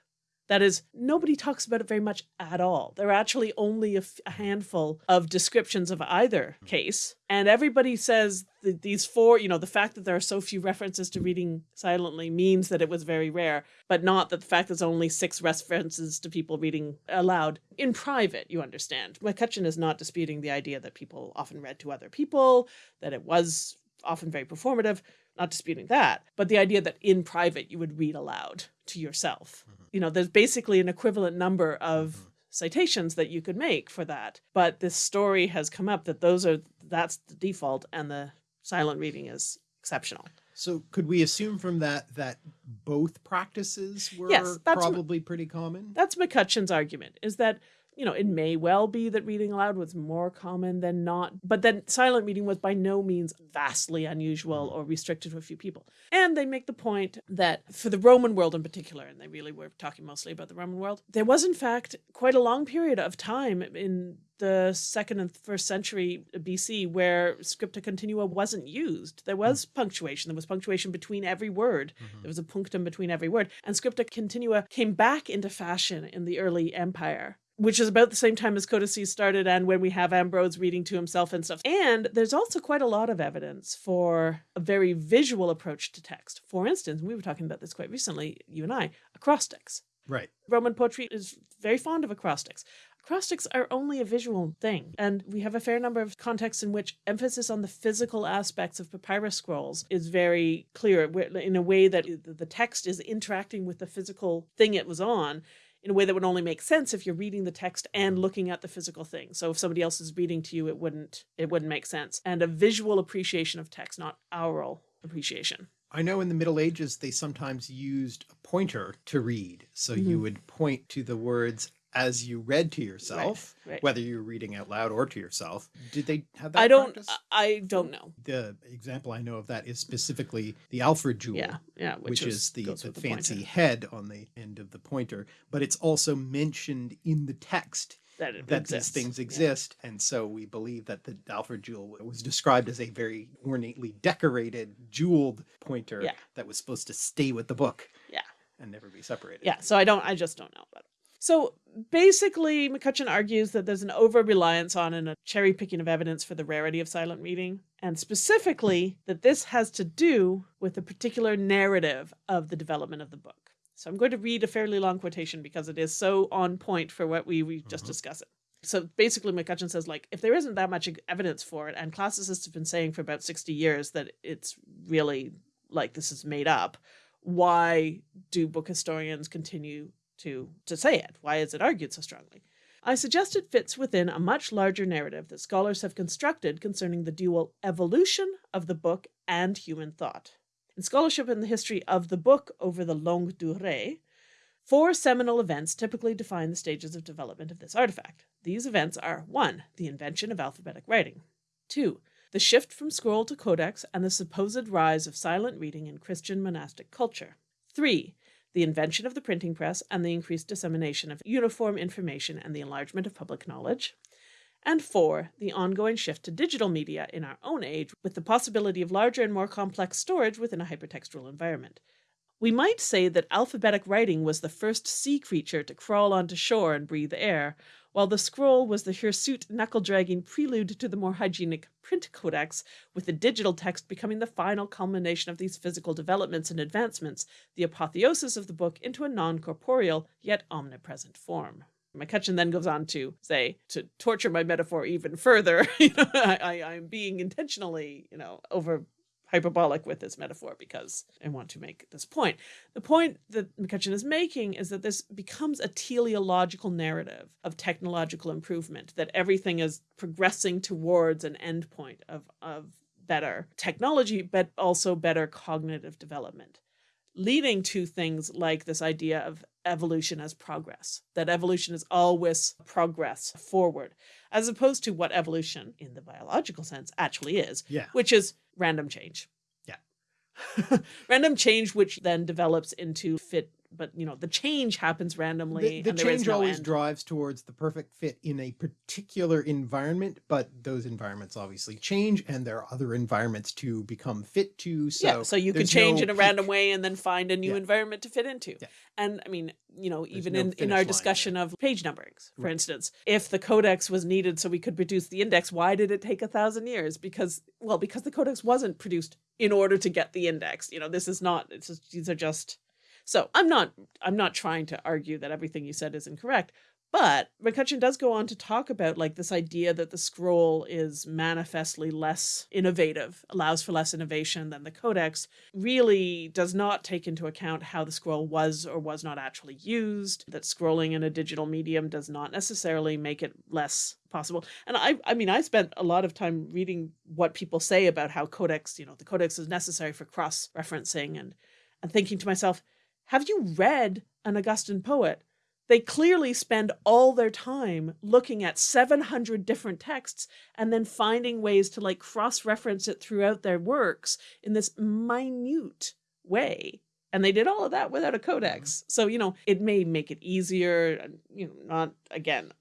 S2: That is, nobody talks about it very much at all. There are actually only a, handful of descriptions of either hmm. case. And everybody says that these four, you know, the fact that there are so few references to reading silently means that it was very rare, but not that the fact there's only six references to people reading aloud in private, you understand. McCutcheon is not disputing the idea that people often read to other people, that it was often very performative, not disputing that, but the idea that in private you would read aloud to yourself. Mm -hmm you know, there's basically an equivalent number of mm-hmm. citations that you could make for that. But this story has come up that those are, that's the default and the silent reading is exceptional.
S1: So could we assume from that that both practices were yes, probably pretty common?
S2: That's McCutcheon's argument is that you know, it may well be that reading aloud was more common than not, but then silent reading was by no means vastly unusual or restricted to a few people. And they make the point that for the Roman world in particular, and they really were talking mostly about the Roman world, there was in fact quite a long period of time in the second and first century BC where scripta continua wasn't used. There was punctuation. There was punctuation between every word. Mm -hmm. There was a punctum between every word. And scripta continua came back into fashion in the early empire which is about the same time as codices started and when we have Ambrose reading to himself and stuff. And there's also quite a lot of evidence for a very visual approach to text. For instance, we were talking about this quite recently, you and I, acrostics.
S1: Right.
S2: Roman poetry is very fond of acrostics. Acrostics are only a visual thing, and we have a fair number of contexts in which emphasis on the physical aspects of papyrus scrolls is very clear in a way that the text is interacting with the physical thing it was on in a way that would only make sense if you're reading the text and looking at the physical thing. So if somebody else is reading to you, it wouldn't it wouldn't make sense. And a visual appreciation of text, not oral appreciation.
S1: I know in the Middle Ages, they sometimes used a pointer to read. So mm -hmm. you mm-hmm. would point to the words as you read to yourself, right, right. whether you're reading out loud or to yourself. Did they have that?
S2: I don't.
S1: Practice?
S2: I don't know.
S1: The example I know of that is specifically the Alfred jewel.
S2: Yeah, yeah,
S1: which, which is, the, the, the fancy head on the end of the pointer, but it's also mentioned in the text
S2: that, that
S1: these things exist. Yeah. And so we believe that the Alfred jewel was described as a very ornately decorated, jeweled pointer yeah. that was supposed to stay with the book.
S2: Yeah.
S1: And never be separated.
S2: Yeah. So I don't, I just don't know. But so basically, McCutcheon argues that there's an over reliance on and a cherry picking of evidence for the rarity of silent reading, and specifically that this has to do with a particular narrative of the development of the book. So I'm going to read a fairly long quotation because it is so on point for what we, we just mm -hmm. discussed. So basically, McCutcheon says, like, if there isn't that much evidence for it, and classicists have been saying for about 60 years that it's really like this is made up, why do book historians continue to, to say it? Why is it argued so strongly? I suggest it fits within a much larger narrative that scholars have constructed concerning the dual evolution of the book and human thought. In scholarship in the history of the book over the longue durée, four seminal events typically define the stages of development of this artifact. These events are 1. The invention of alphabetic writing 2. the shift from scroll to codex and the supposed rise of silent reading in Christian monastic culture. 3. The invention of the printing press and the increased dissemination of uniform information and the enlargement of public knowledge. And 4. The ongoing shift to digital media in our own age with the possibility of larger and more complex storage within a hypertextual environment. We might say that alphabetic writing was the first sea creature to crawl onto shore and breathe air, while the scroll was the hirsute knuckle-dragging prelude to the more hygienic print codex, with the digital text becoming the final culmination of these physical developments and advancements, the apotheosis of the book into a non-corporeal yet omnipresent form. McCutcheon then goes on to say, to torture my metaphor even further, you know, I, I, am being intentionally, you know, over hyperbolic with this metaphor because I want to make this point. The point that McCutcheon is making is that this becomes a teleological narrative of technological improvement, that everything is progressing towards an endpoint of, of better technology, but also better cognitive development leading to things like this idea of evolution as progress, that evolution is always progress forward, as opposed to what evolution in the biological sense actually is,
S1: yeah.
S2: which is random change.
S1: Yeah.
S2: random change, which then develops into fit but you know the change happens randomly
S1: the, the change
S2: no
S1: always
S2: end.
S1: drives towards the perfect fit in a particular environment but those environments obviously change and there are other environments to become fit to so
S2: yeah so you can change
S1: no
S2: in a
S1: peak.
S2: random way and then find a new
S1: Yeah.
S2: environment to fit into
S1: Yeah.
S2: and i mean you know even
S1: no
S2: in, in our discussion of page numberings for
S1: Right.
S2: instance if the codex was needed so we could produce the index why did it take a thousand years because well because the codex wasn't produced in order to get the index you know this is not it's just, these are just so I'm not I'm not trying to argue that everything you said is incorrect, but McCutcheon does go on to talk about like this idea that the scroll is manifestly less innovative, allows for less innovation than the codex, really does not take into account how the scroll was or was not actually used, that scrolling in a digital medium does not necessarily make it less possible. And I I mean I spent a lot of time reading what people say about how codex, you know, the codex is necessary for cross-referencing and and thinking to myself, have you read an Augustan poet? They clearly spend all their time looking at 700 different texts and then finding ways to like cross reference it throughout their works in this minute way. And they did all of that without a codex. Mm-hmm. So, you know, it may make it easier, you know, not again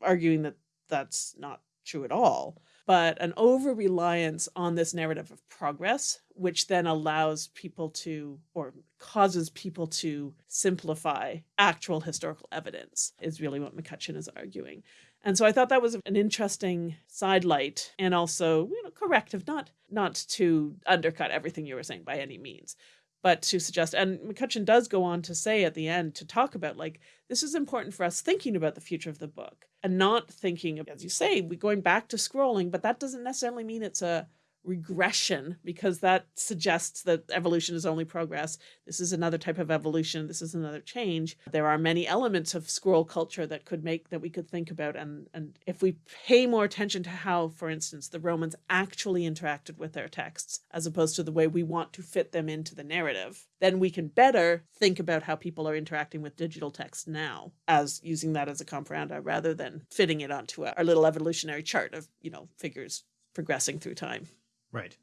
S2: arguing that that's not true at all, but an over reliance on this narrative of progress, which then allows people to, or causes people to simplify actual historical evidence, is really what McCutcheon is arguing. And so I thought that was an interesting sidelight and also, you know, corrective, not not to undercut everything you were saying by any means, but to suggest and McCutcheon does go on to say at the end to talk about like this is important for us thinking about the future of the book and not thinking as you say, we going back to scrolling, but that doesn't necessarily mean it's a regression because that suggests that evolution is only progress. This is another type of evolution. This is another change. There are many elements of scroll culture that could make that we could think about. And, and if we pay more attention to how, for instance, the Romans actually interacted with their texts, as opposed to the way we want to fit them into the narrative, then we can better think about how people are interacting with digital text now as using that as a comparanda rather than fitting it onto our little evolutionary chart of, you know, figures progressing through time.
S1: Right.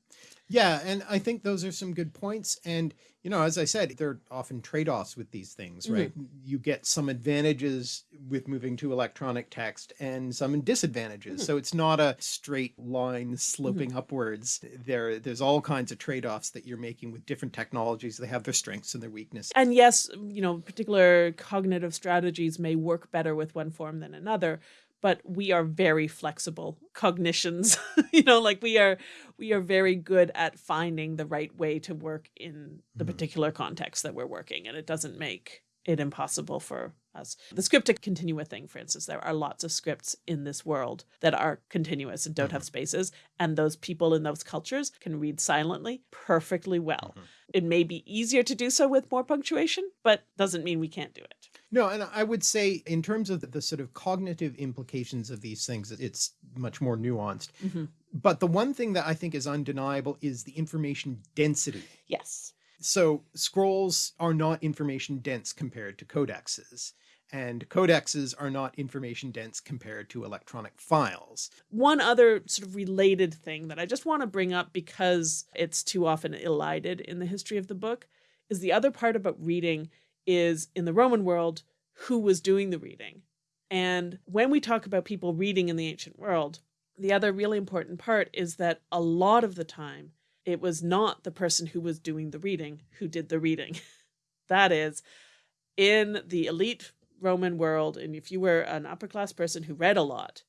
S1: Yeah, and I think those are some good points. And, you know, as I said, there are often trade-offs with these things, right? Mm-hmm. You get some advantages with moving to electronic text and some disadvantages. Mm-hmm. So it's not a straight line sloping mm-hmm. upwards. There, there's all kinds of trade-offs that you're making with different technologies. They have their strengths and their weaknesses.
S2: And yes, you know, particular cognitive strategies may work better with one form than another, but we are very flexible cognitions. you know, like we are we are very good at finding the right way to work in the
S1: Mhm.
S2: particular context that we're working and it doesn't make it impossible for us. The scripta continua thing, for instance, there are lots of scripts in this world that are continuous and don't have spaces, and those people in those cultures can read silently perfectly well.
S1: Mhm.
S2: It may be easier to do so with more punctuation, but doesn't mean we can't do it.
S1: No, and I would say in terms of the, the sort of cognitive implications of these things, it's much more nuanced.
S2: Mhm.
S1: But the one thing that I think is undeniable is the information density.
S2: Yes.
S1: So scrolls are not information dense compared to codexes. and codexes are not information dense compared to electronic files.
S2: One other sort of related thing that I just want to bring up because it's too often elided in the history of the book is the other part about reading is in the Roman world, who was doing the reading. And when we talk about people reading in the ancient world, the other really important part is that a lot of the time it was not the person who was doing the reading who did the reading. that is, in the elite Roman world, and if you were an upper class person who read a lot,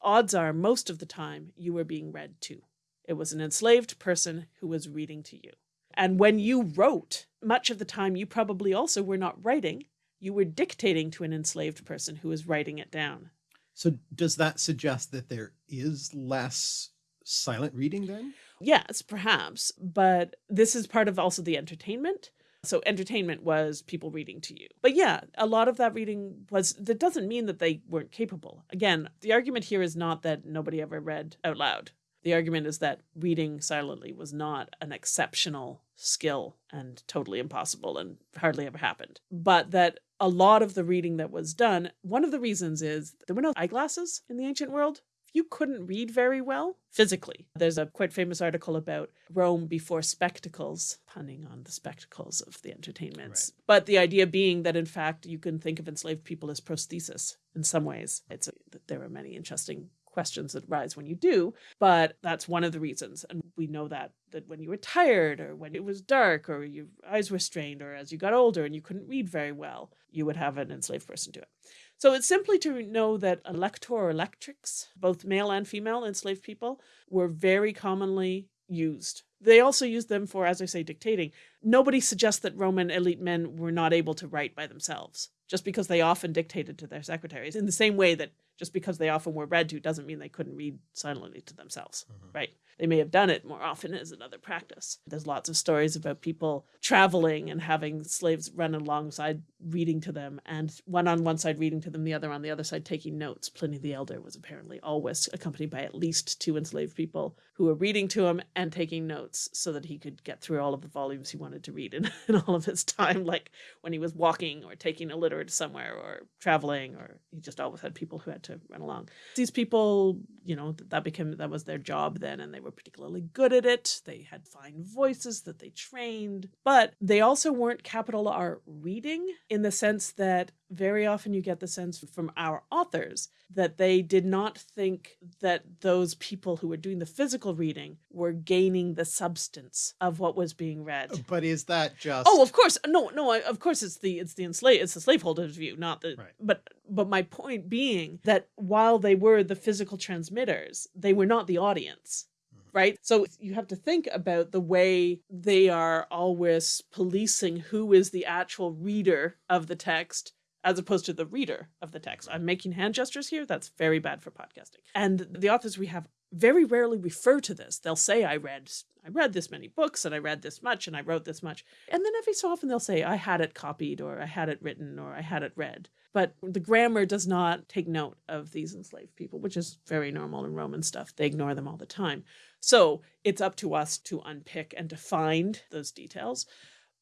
S2: odds are most of the time you were being read to. It was an enslaved person who was reading to you. And when you wrote, much of the time you probably also were not writing, you were dictating to an enslaved person who was writing it down.
S1: So does that suggest that there is less silent reading then?
S2: Yes, perhaps, but this is part of also the entertainment. So entertainment was people reading to you. But yeah, a lot of that reading was, that doesn't mean that they weren't capable. Again, the argument here is not that nobody ever read out loud. The argument is that reading silently was not an exceptional skill and totally impossible and hardly ever happened. But that a lot of the reading that was done, one of the reasons is there were no eyeglasses in the ancient world you couldn't read very well physically. There's a quite famous article about Rome before spectacles, punning on the spectacles of the entertainments. Right. But the idea being that in fact you can think of enslaved people as prosthesis in some ways. It's a, there are many interesting questions that rise when you do, but that's one of the reasons. And we know that that when you were tired or when it was dark or your eyes were strained or as you got older and you couldn't read very well, you would have an enslaved person do it. So it's simply to know that elector or electrix, both male and female enslaved people, were very commonly used. They also used them for, as I say, dictating. Nobody suggests that Roman elite men were not able to write by themselves, just because they often dictated to their secretaries, in the same way that just because they often were read to doesn't mean they couldn't read silently to themselves, mm -hmm. right? They may have done it more often as another practice. There's lots of stories about people traveling and having slaves run alongside reading to them, and one on one side reading to them, the other on the other side taking notes. Pliny the Elder was apparently always accompanied by at least two enslaved people who were reading to him and taking notes so that he could get through all of the volumes he wanted to read in, in all of his time, like when he was walking or taking a litter to somewhere or traveling, or he just always had people who had to run along. These people, you know, that became, that was their job then, and they were particularly good at it. They had fine voices that they trained, but they also weren't capital R reading in the sense that very often you get the sense from our authors that they did not think that those people who were doing the physical reading were gaining the substance of what was being read.
S1: Oh, but is that just
S2: Oh, of course. No, no, of course it's the it's the enslaved it's the slaveholder's view, not the right. but but my point being that while they were the physical transmitters, they were not the audience right? So you have to think about the way they are always policing who is the actual reader of the text as opposed to the reader of the text. I'm making hand gestures here. That's very bad for podcasting. And the authors we have very rarely refer to this. They'll say, I read, I read this many books and I read this much and I wrote this much. And then every so often they'll say, I had it copied or I had it written or I had it read. But the grammar does not take note of these enslaved people, which is very normal in Roman stuff. They ignore them all the time. So it's up to us to unpick and to find those details.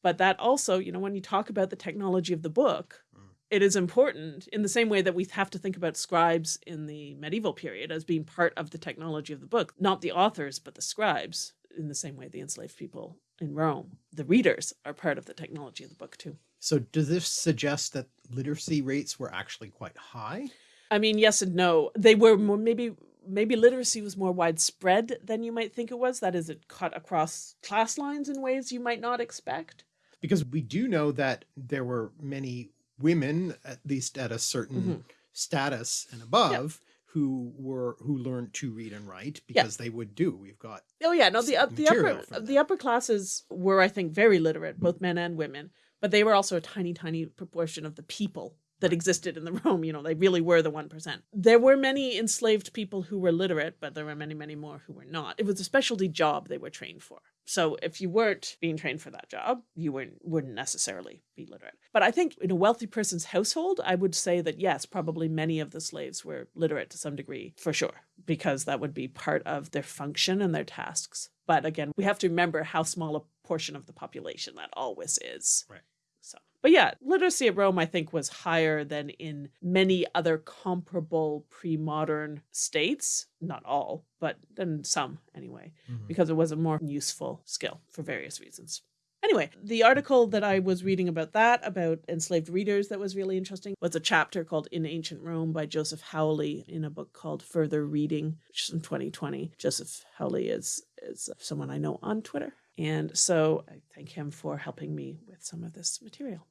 S2: But that also, you know, when you talk about the technology of the book. It is important in the same way that we have to think about scribes in the medieval period as being part of the technology of the book, not the authors, but the scribes in the same way the enslaved people in Rome. The readers are part of the technology of the book too.
S1: So does this suggest that literacy rates were actually quite high?
S2: I mean, yes and no. They were more, maybe maybe literacy was more widespread than you might think it was. That is, it cut across class lines in ways you might not expect.
S1: Because we do know that there were many women, at least at a certain mm -hmm. status and above, who were who learned to read and write because yeah. they would do. We've got
S2: oh yeah, no the uh, the upper the upper classes were I think very literate, both men and women, but they were also a tiny tiny proportion of the people that existed in the Rome. You know, they really were the 1%. There were many enslaved people who were literate, but there were many, many more who were not. It was a specialty job they were trained for. So if you weren't being trained for that job, you weren't, wouldn't necessarily be literate. But I think in a wealthy person's household, I would say that yes, probably many of the slaves were literate to some degree, for sure, because that would be part of their function and their tasks. But again, we have to remember how small a portion of the population that always is.
S1: Right.
S2: So, but yeah, literacy at Rome, I think, was higher than in many other comparable pre-modern states. Not all, but then some anyway,
S1: Mhm.
S2: because it was a more useful skill for various reasons. Anyway, the article that I was reading about that, about enslaved readers, that was really interesting, was a chapter called In Ancient Rome by Joseph Howley in a book called Further Reading, which is in 2020. Joseph Howley is, is someone I know on Twitter. And so I thank him for helping me with some of this material.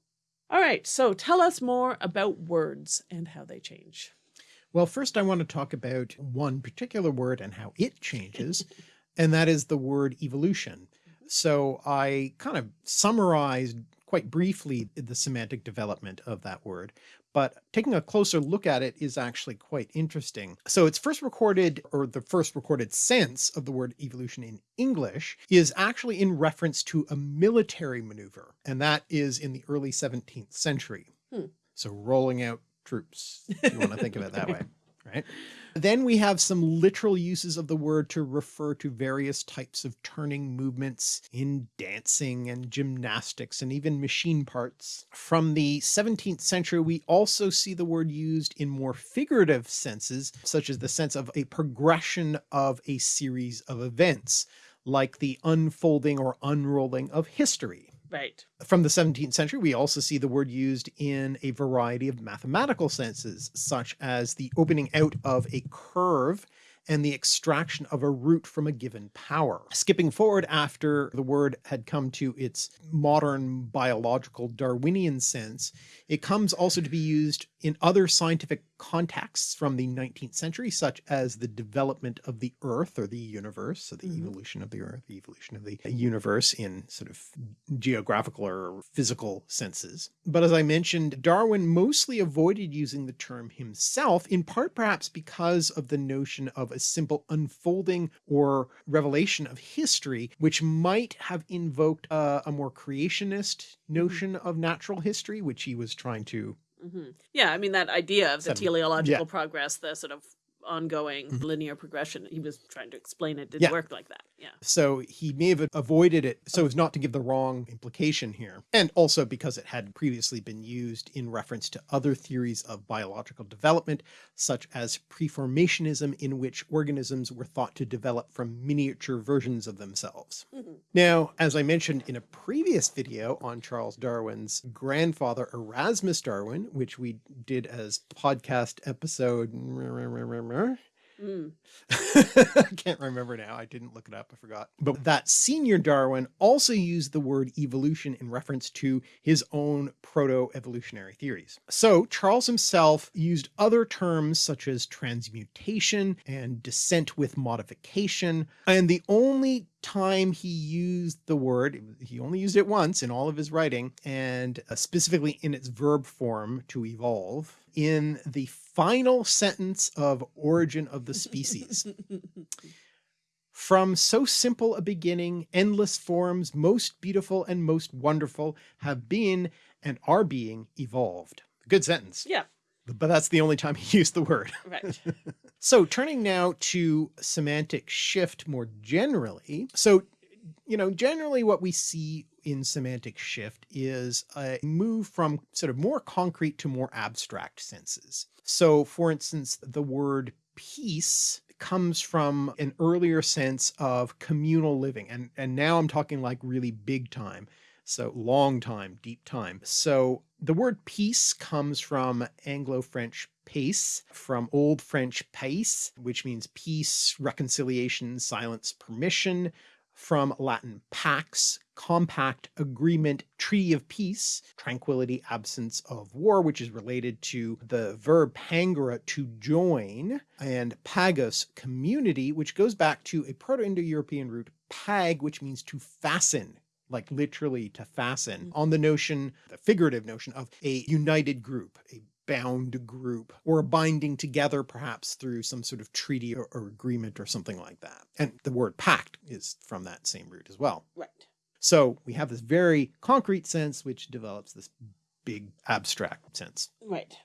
S2: All right, so tell us more about words and how they change.
S1: Well, first I want to talk about one particular word and how it changes, and that is the word evolution. So I kind of summarized quite briefly the semantic development of that word, but taking a closer look at it is actually quite interesting. So it's first recorded or the first recorded sense of the word evolution in English is actually in reference to a military maneuver. And that is in the early 17th century.
S2: Hmm.
S1: So rolling out troops, if you want to think of it that way, right? Then we have some literal uses of the word to refer to various types of turning movements in dancing and gymnastics and even machine parts. From the 17th century, we also see the word used in more figurative senses, such as the sense of a progression of a series of events, like the unfolding or unrolling of history.
S2: Right.
S1: From the 17th century, we also see the word used in a variety of mathematical senses, such as the opening out of a curve and the extraction of a root from a given power. Skipping forward after the word had come to its modern biological Darwinian sense, it comes also to be used in other scientific contexts from the 19th century, such as the development of the earth or the universe, so the
S2: Mhm.
S1: evolution of the earth, the evolution of the universe in sort of geographical or physical senses. But as I mentioned, Darwin mostly avoided using the term himself, in part perhaps because of the notion of a simple unfolding or revelation of history, which might have invoked a, a more creationist notion of natural history, which he was trying to
S2: hmm Yeah, I mean, that idea of the
S1: Seven.
S2: teleological
S1: Yeah.
S2: progress, the sort of ongoing
S1: Mhm.
S2: linear progression, he was trying to explain it didn't
S1: Yeah.
S2: work like that. Yeah.
S1: So he may have avoided it so as not to give the wrong implication here. And also because it had previously been used in reference to other theories of biological development, such as preformationism in which organisms were thought to develop from miniature versions of themselves.
S2: Mhm.
S1: Now, as I mentioned in a previous video on Charles Darwin's grandfather Erasmus Darwin, which we did as podcast episode
S2: Mm.
S1: I can't remember now. I didn't look it up. I forgot. But that senior Darwin also used the word evolution in reference to his own proto-evolutionary theories. So Charles himself used other terms such as transmutation and descent with modification. And the only time he used the word, he only used it once in all of his writing, and uh, specifically in its verb form to evolve, in the final sentence of Origin of the Species. From so simple a beginning, endless forms, most beautiful and most wonderful, have been and are being evolved. Good sentence,
S2: yeah.
S1: But that's the only time he used the word.
S2: Right.
S1: So turning now to semantic shift more generally. So, you know, generally what we see in semantic shift is a move from sort of more concrete to more abstract senses. So for instance, the word peace comes from an earlier sense of communal living. And, and now I'm talking like really big time. So long time, deep time. So the word peace comes from Anglo-French pace, from Old French pace, which means peace, reconciliation, silence, permission, from Latin pax, compact, agreement, treaty of peace, tranquility, absence of war, which is related to the verb pangera, to join, and pagos, community, which goes back to a Proto-Indo-European root pag, which means to fasten, like literally to fasten,
S2: Mm.
S1: on the notion, the figurative notion of a united group, a bound group, or a binding together perhaps through some sort of treaty or, or agreement or something like that. And the word pact is from that same root as well.
S2: right.
S1: So we have this very concrete sense which develops this big abstract sense.
S2: Right.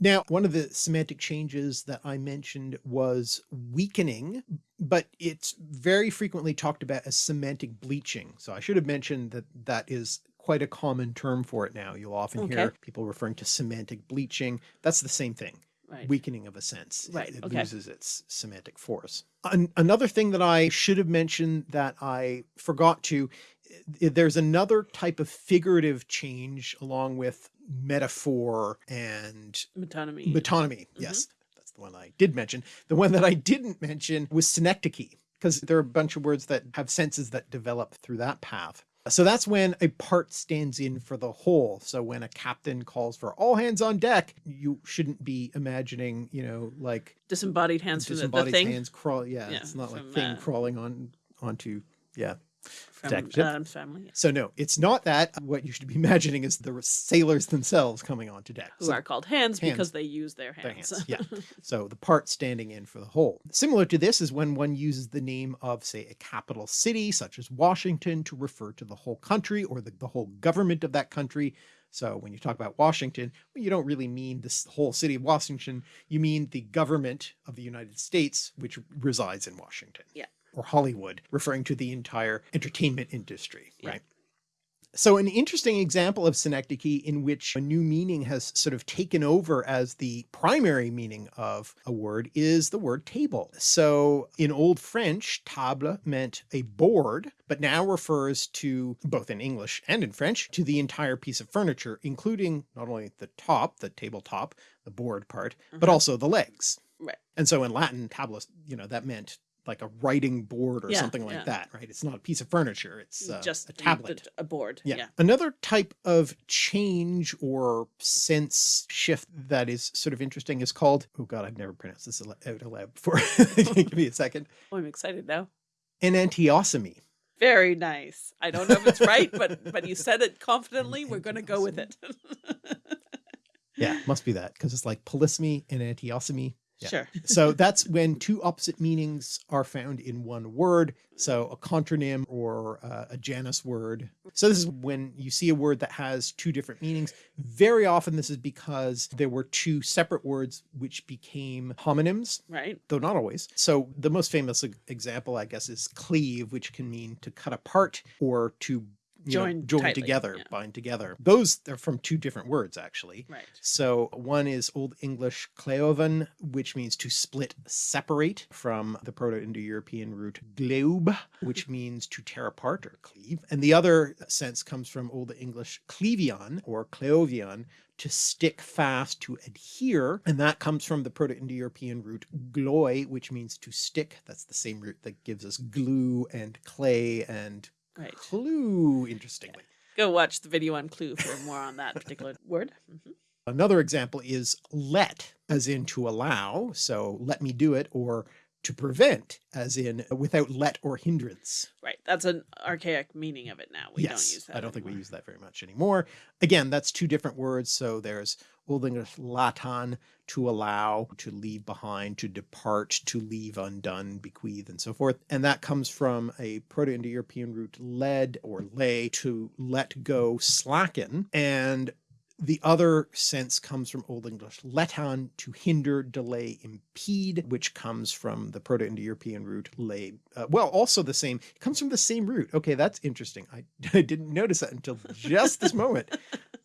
S1: Now, one of the semantic changes that I mentioned was weakening, but it's very frequently talked about as semantic bleaching. So I should have mentioned that that is quite a common term for it now. You'll often
S2: Okay.
S1: hear people referring to semantic bleaching. That's the same thing.
S2: Right.
S1: Weakening of a sense.
S2: Right,
S1: It,
S2: okay.
S1: loses its semantic force. An- another thing that I should have mentioned that I forgot to, there's another type of figurative change along with metaphor and
S2: Metonymy.
S1: metonymy.
S2: Mm-hmm.
S1: Yes, that's the one I did mention. The one that I didn't mention was synecdoche, because there are a bunch of words that have senses that develop through that path. So that's when a part stands in for the whole. So when a captain calls for all hands on deck, you shouldn't be imagining, you know, like
S2: disembodied hands from the, the
S1: disembodied
S2: thing
S1: hands crawl. Yeah,
S2: Yeah,
S1: it's not like thing
S2: uh,
S1: crawling on onto. Yeah.
S2: From
S1: deck.
S2: Addams Family,
S1: So no, it's not that. What you should be imagining is the sailors themselves coming onto deck.
S2: who
S1: So-
S2: are called hands,
S1: hands.
S2: because they use their
S1: their
S2: hands.
S1: hands. Yeah. So the part standing in for the whole. Similar to this is when one uses the name of, say, a capital city, such as Washington, to refer to the whole country or the, the whole government of that country. So when you talk about Washington, well, you don't really mean this whole city of Washington. You mean the government of the United States, which resides in Washington.
S2: Yeah.
S1: Or Hollywood, referring to the entire entertainment industry,
S2: Yeah.
S1: right? So an interesting example of synecdoche in which a new meaning has sort of taken over as the primary meaning of a word is the word table. So in Old French, table meant a board, but now refers to, both in English and in French, to the entire piece of furniture, including not only the top, the tabletop, the board part, but
S2: Mhm.
S1: also the legs.
S2: Right.
S1: And so in Latin, tabulus, you know, that meant like a writing board or
S2: Yeah,
S1: something like
S2: yeah.
S1: that, right? It's not a piece of furniture, it's uh,
S2: Just
S1: a tablet.
S2: a board.
S1: Yeah.
S2: Yeah.
S1: Another type of change or sense shift that is sort of interesting is called, oh God, I've never pronounced this out aloud before. Give me a second.
S2: Oh, I'm excited now.
S1: An Enantiosomy.
S2: Very nice. I don't know if it's right, but but you said it confidently. We're going to go with it.
S1: Yeah, must be that because it's like polysemy and antiosomy. Yeah.
S2: Sure.
S1: So that's when two opposite meanings are found in one word. So a contronym or uh, a Janus word. So this is when you see a word that has two different meanings. Very often this is because there were two separate words which became homonyms,
S2: Right.
S1: though not always. So the most famous example, I guess, is cleave, which can mean to cut apart or to you know,
S2: Join
S1: join
S2: tightly,
S1: together,
S2: yeah.
S1: bind together. Those they're from two different words, actually.
S2: Right.
S1: So one is Old English cleovan, which means to split, separate from the Proto-Indo-European root globe, which means to tear apart or cleave. And the other sense comes from Old English clevion or cleovion, to stick fast, to adhere. And that comes from the Proto-Indo-European root gloi, which means to stick. That's the same root that gives us glue and clay and
S2: Right.
S1: clue, interestingly.
S2: Go watch the video on Clue for more on that particular word. Mhm.
S1: Another example is let, as in to allow, so let me do it, or to prevent, as in without let or hindrance.
S2: Right. That's an archaic meaning of it now. We
S1: yes,
S2: don't use that.
S1: I don't think we use that very much anymore. Again, that's two different words. So there's Old English latan, to allow, to leave behind, to depart, to leave undone, bequeath, and so forth. And that comes from a Proto-Indo-European root led or lay, to let go, slacken. And the other sense comes from Old English letan, to hinder, delay, impede, which comes from the Proto-Indo-European root lay. Uh, well, also the same, it comes from the same root. Okay, that's interesting. I, I didn't notice that until just this moment.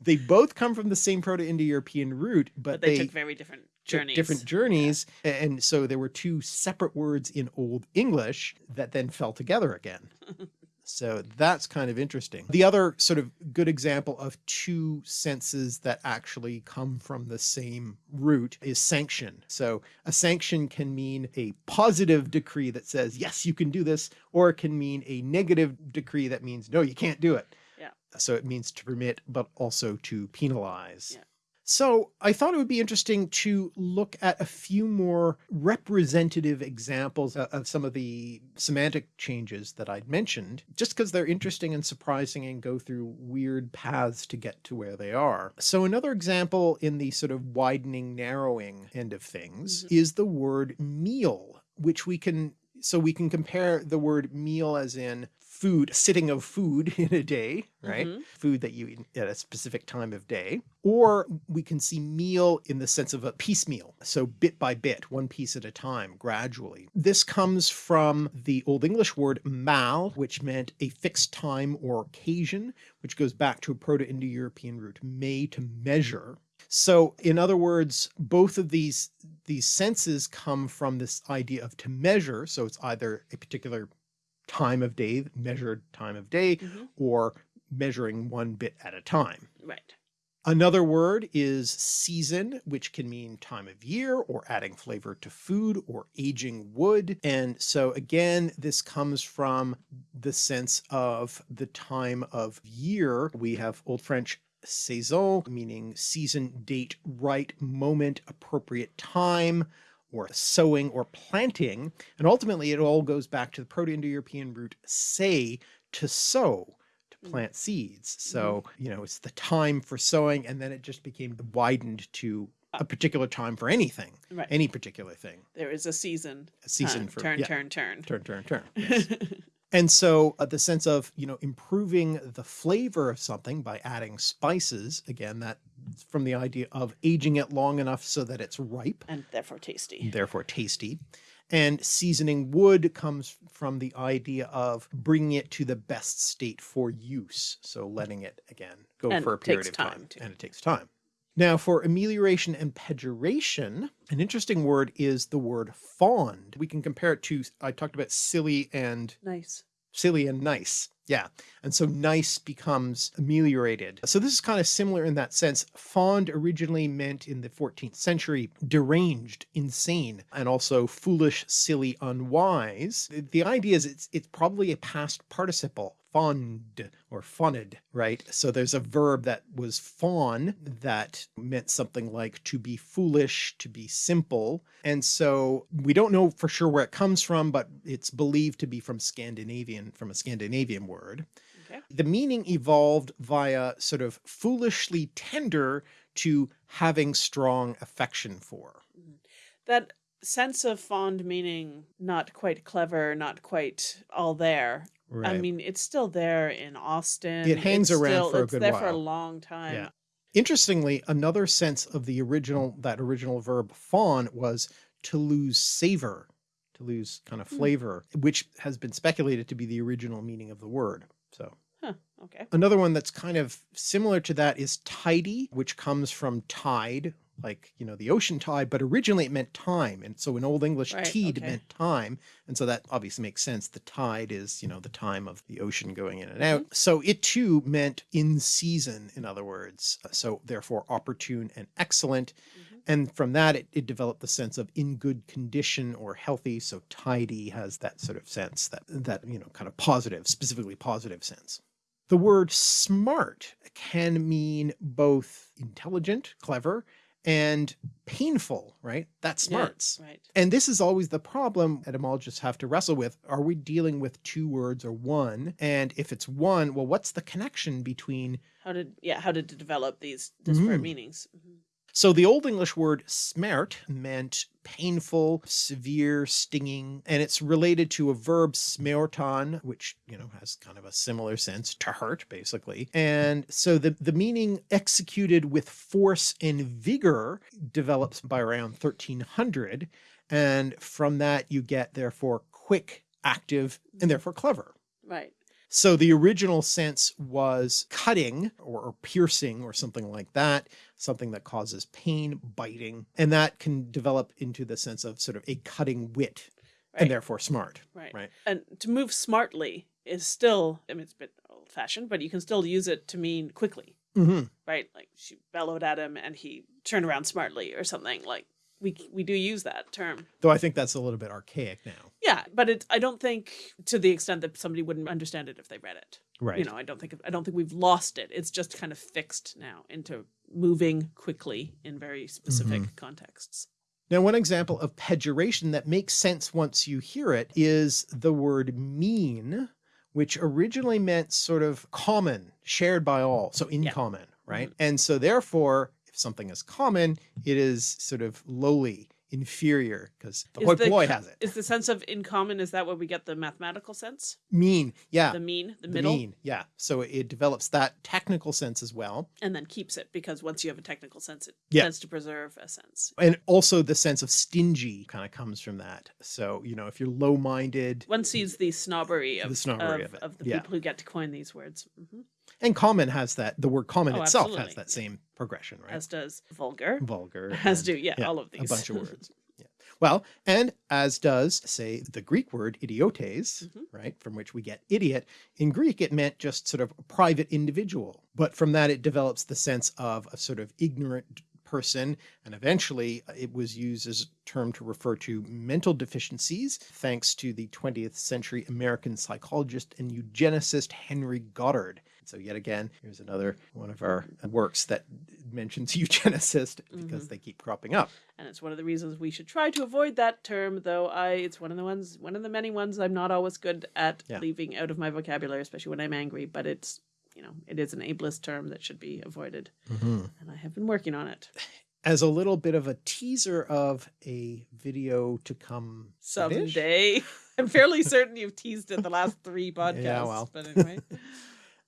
S1: They both come from the same Proto-Indo-European root, but,
S2: But they,
S1: they,
S2: took very different journeys.
S1: different journeys. a- And so there were two separate words in Old English that then fell together again. So that's kind of interesting. The other sort of good example of two senses that actually come from the same root is sanction. So a sanction can mean a positive decree that says, yes, you can do this, or it can mean a negative decree that means, no, you can't do it.
S2: Yeah.
S1: So it means to permit, but also to penalize.
S2: Yeah.
S1: So I thought it would be interesting to look at a few more representative examples of some of the semantic changes that I'd mentioned, just because they're interesting and surprising and go through weird paths to get to where they are. So another example in the sort of widening, narrowing end of things
S2: Mhm.
S1: is the word meal, which we can So we can compare the word meal as in food, sitting of food in a day, right?
S2: Mhm.
S1: Food that you eat at a specific time of day. Or we can see meal in the sense of a piecemeal. So bit by bit, one piece at a time, gradually. This comes from the Old English word mal, which meant a fixed time or occasion, which goes back to a Proto-Indo-European root, may to measure. So in other words, both of these, these senses come from this idea of to measure. So it's either a particular time of day, measured time of day,
S2: Mhm.
S1: or measuring one bit at a time.
S2: Right.
S1: Another word is season, which can mean time of year or adding flavor to food or aging wood. And so again, this comes from the sense of the time of year. We have Old French saison, meaning season, date, right, moment, appropriate time, or sowing or planting. And ultimately it all goes back to the Proto-Indo-European root say, to sow, to
S2: Mm.
S1: plant seeds. So, you know, it's the time for sowing and then it just became widened to a particular time for anything,
S2: Right.
S1: any particular thing.
S2: there is a season.
S1: A season for
S2: turn,
S1: yeah,
S2: turn, turn,
S1: turn, turn, turn. yes. And so uh, the sense of, you know, improving the flavor of something by adding spices, again, that from the idea of aging it long enough so that it's ripe,
S2: and therefore tasty.
S1: therefore tasty. And seasoning wood comes from the idea of bringing it to the best state for use. So letting it again go
S2: And
S1: for a period of time,
S2: time,
S1: and it takes time. Now for amelioration and pejoration, an interesting word is the word fond. We can compare it to, I talked about silly and
S2: Nice.
S1: silly and nice. Yeah. And so nice becomes ameliorated. So this is kind of similar in that sense. Fond originally meant in the 14th century, deranged, insane, and also foolish, silly, unwise. The- idea is it's, it's probably a past participle, fond or fonned, right? So there's a verb that was fawn that meant something like to be foolish, to be simple. And so we don't know for sure where it comes from, but it's believed to be from Scandinavian, from a Scandinavian word.
S2: Okay.
S1: The meaning evolved via sort of foolishly tender to having strong affection for. Mm-hmm.
S2: That sense of fond meaning, not quite clever, not quite all there. I mean, it's still there in Austen.
S1: It hangs
S2: It's
S1: around
S2: still-
S1: for a
S2: it's
S1: good
S2: there for a long time.
S1: Yeah. Interestingly, another sense of the original, that original verb fawn was to lose savor, to lose kind of
S2: Hmm.
S1: flavor, which has been speculated to be the original meaning of the word. So
S2: Huh. Okay.
S1: another one that's kind of similar to that is tidy, which comes from tide, like, you know, the ocean tide, but originally it meant time. And so in Old English,
S2: Right,
S1: teed
S2: okay.
S1: meant time. And so that obviously makes sense. The tide is, you know, the time of the ocean going in and out.
S2: Mm-hmm.
S1: So it too meant in season, in other words. So therefore opportune and excellent.
S2: Mhm.
S1: And from that, it, it developed the sense of in good condition or healthy. So tidy has that sort of sense that, that, you know, kind of positive, specifically positive sense. The word smart can mean both intelligent, clever, and painful, right? That
S2: Yeah,
S1: smarts.
S2: right.
S1: And this is always the problem etymologists have to wrestle with. Are we dealing with two words or one? And if it's one, well, what's the connection between
S2: How did yeah? How did it develop these disparate
S1: Mhm.
S2: meanings? Mhm.
S1: So the Old English word smert meant painful, severe, stinging, and it's related to a verb smeortan, which, you know, has kind of a similar sense to hurt, basically. And so the, the meaning executed with force and vigor develops by around 1300. And from that you get therefore quick, active, and therefore clever.
S2: Right.
S1: So the original sense was cutting or, or piercing or something like that, something that causes pain, biting, and that can develop into the sense of sort of a cutting wit
S2: Right.
S1: and therefore smart.
S2: Right.
S1: Right.
S2: And to move smartly is still, I mean, it's a bit old fashioned, but you can still use it to mean quickly,
S1: hmm
S2: right? Like she bellowed at him and he turned around smartly or something. Like we we do use that term.
S1: Though I think that's a little bit archaic now.
S2: Yeah, but it, I don't think to the extent that somebody wouldn't understand it if they read it.
S1: Right.
S2: You know, I don't think I don't think we've lost it. It's just kind of fixed now into moving quickly in very specific
S1: Mm-hmm.
S2: contexts.
S1: Now, one example of pejoration that makes sense once you hear it is the word mean, which originally meant sort of common, shared by all. So in
S2: Yeah.
S1: common, right? And so therefore, something is common, it is sort of lowly, inferior because the
S2: Is
S1: hoi
S2: the
S1: polloi has it.
S2: Is the sense of in common, is that where we get the mathematical sense?
S1: mean, yeah.
S2: The mean, the,
S1: the
S2: middle,
S1: mean, yeah. So it develops that technical sense as well.
S2: and then keeps it because once you have a technical sense, it
S1: Yeah.
S2: tends to preserve a sense.
S1: And also the sense of stingy kind of comes from that. So, you know, if you're low minded,
S2: One sees the snobbery of
S1: The snobbery
S2: of,
S1: of it,
S2: the
S1: yeah.
S2: people who get to coin these words, hmm
S1: and common has that, the word common
S2: Oh,
S1: itself
S2: absolutely,
S1: has that same progression, right?
S2: as does vulgar,
S1: Vulgar.
S2: as do yeah,
S1: yeah,
S2: all of these
S1: A bunch of words. Yeah. Well, and as does, say, the Greek word idiotes,
S2: Mhm.
S1: right, from which we get idiot. In Greek, it meant just sort of a private individual. But from that, it develops the sense of a sort of ignorant person. And eventually, uh, it was used as a term to refer to mental deficiencies, thanks to the 20th century American psychologist and eugenicist Henry Goddard. So yet again, here's another one of our works that mentions eugenicist because mm-hmm. they keep cropping up.
S2: and it's one of the reasons we should try to avoid that term. Though I, it's one of the ones, one of the many ones I'm not always good at
S1: Yeah.
S2: leaving out of my vocabulary, especially when I'm angry. But it's you know, it is an ableist term that should be avoided, mm-hmm. and I have been working on it.
S1: As a little bit of a teaser of a video to come.
S2: Someday, I'm fairly certain you've teased it the last three podcasts.
S1: yeah, well.
S2: but anyway,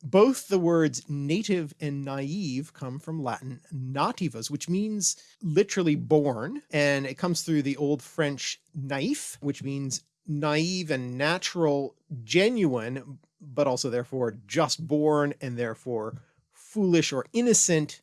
S1: Both the words native and naive come from Latin nativus, which means literally born, and it comes through the old French naif, which means naive and natural, genuine, but also therefore just born and therefore foolish or innocent.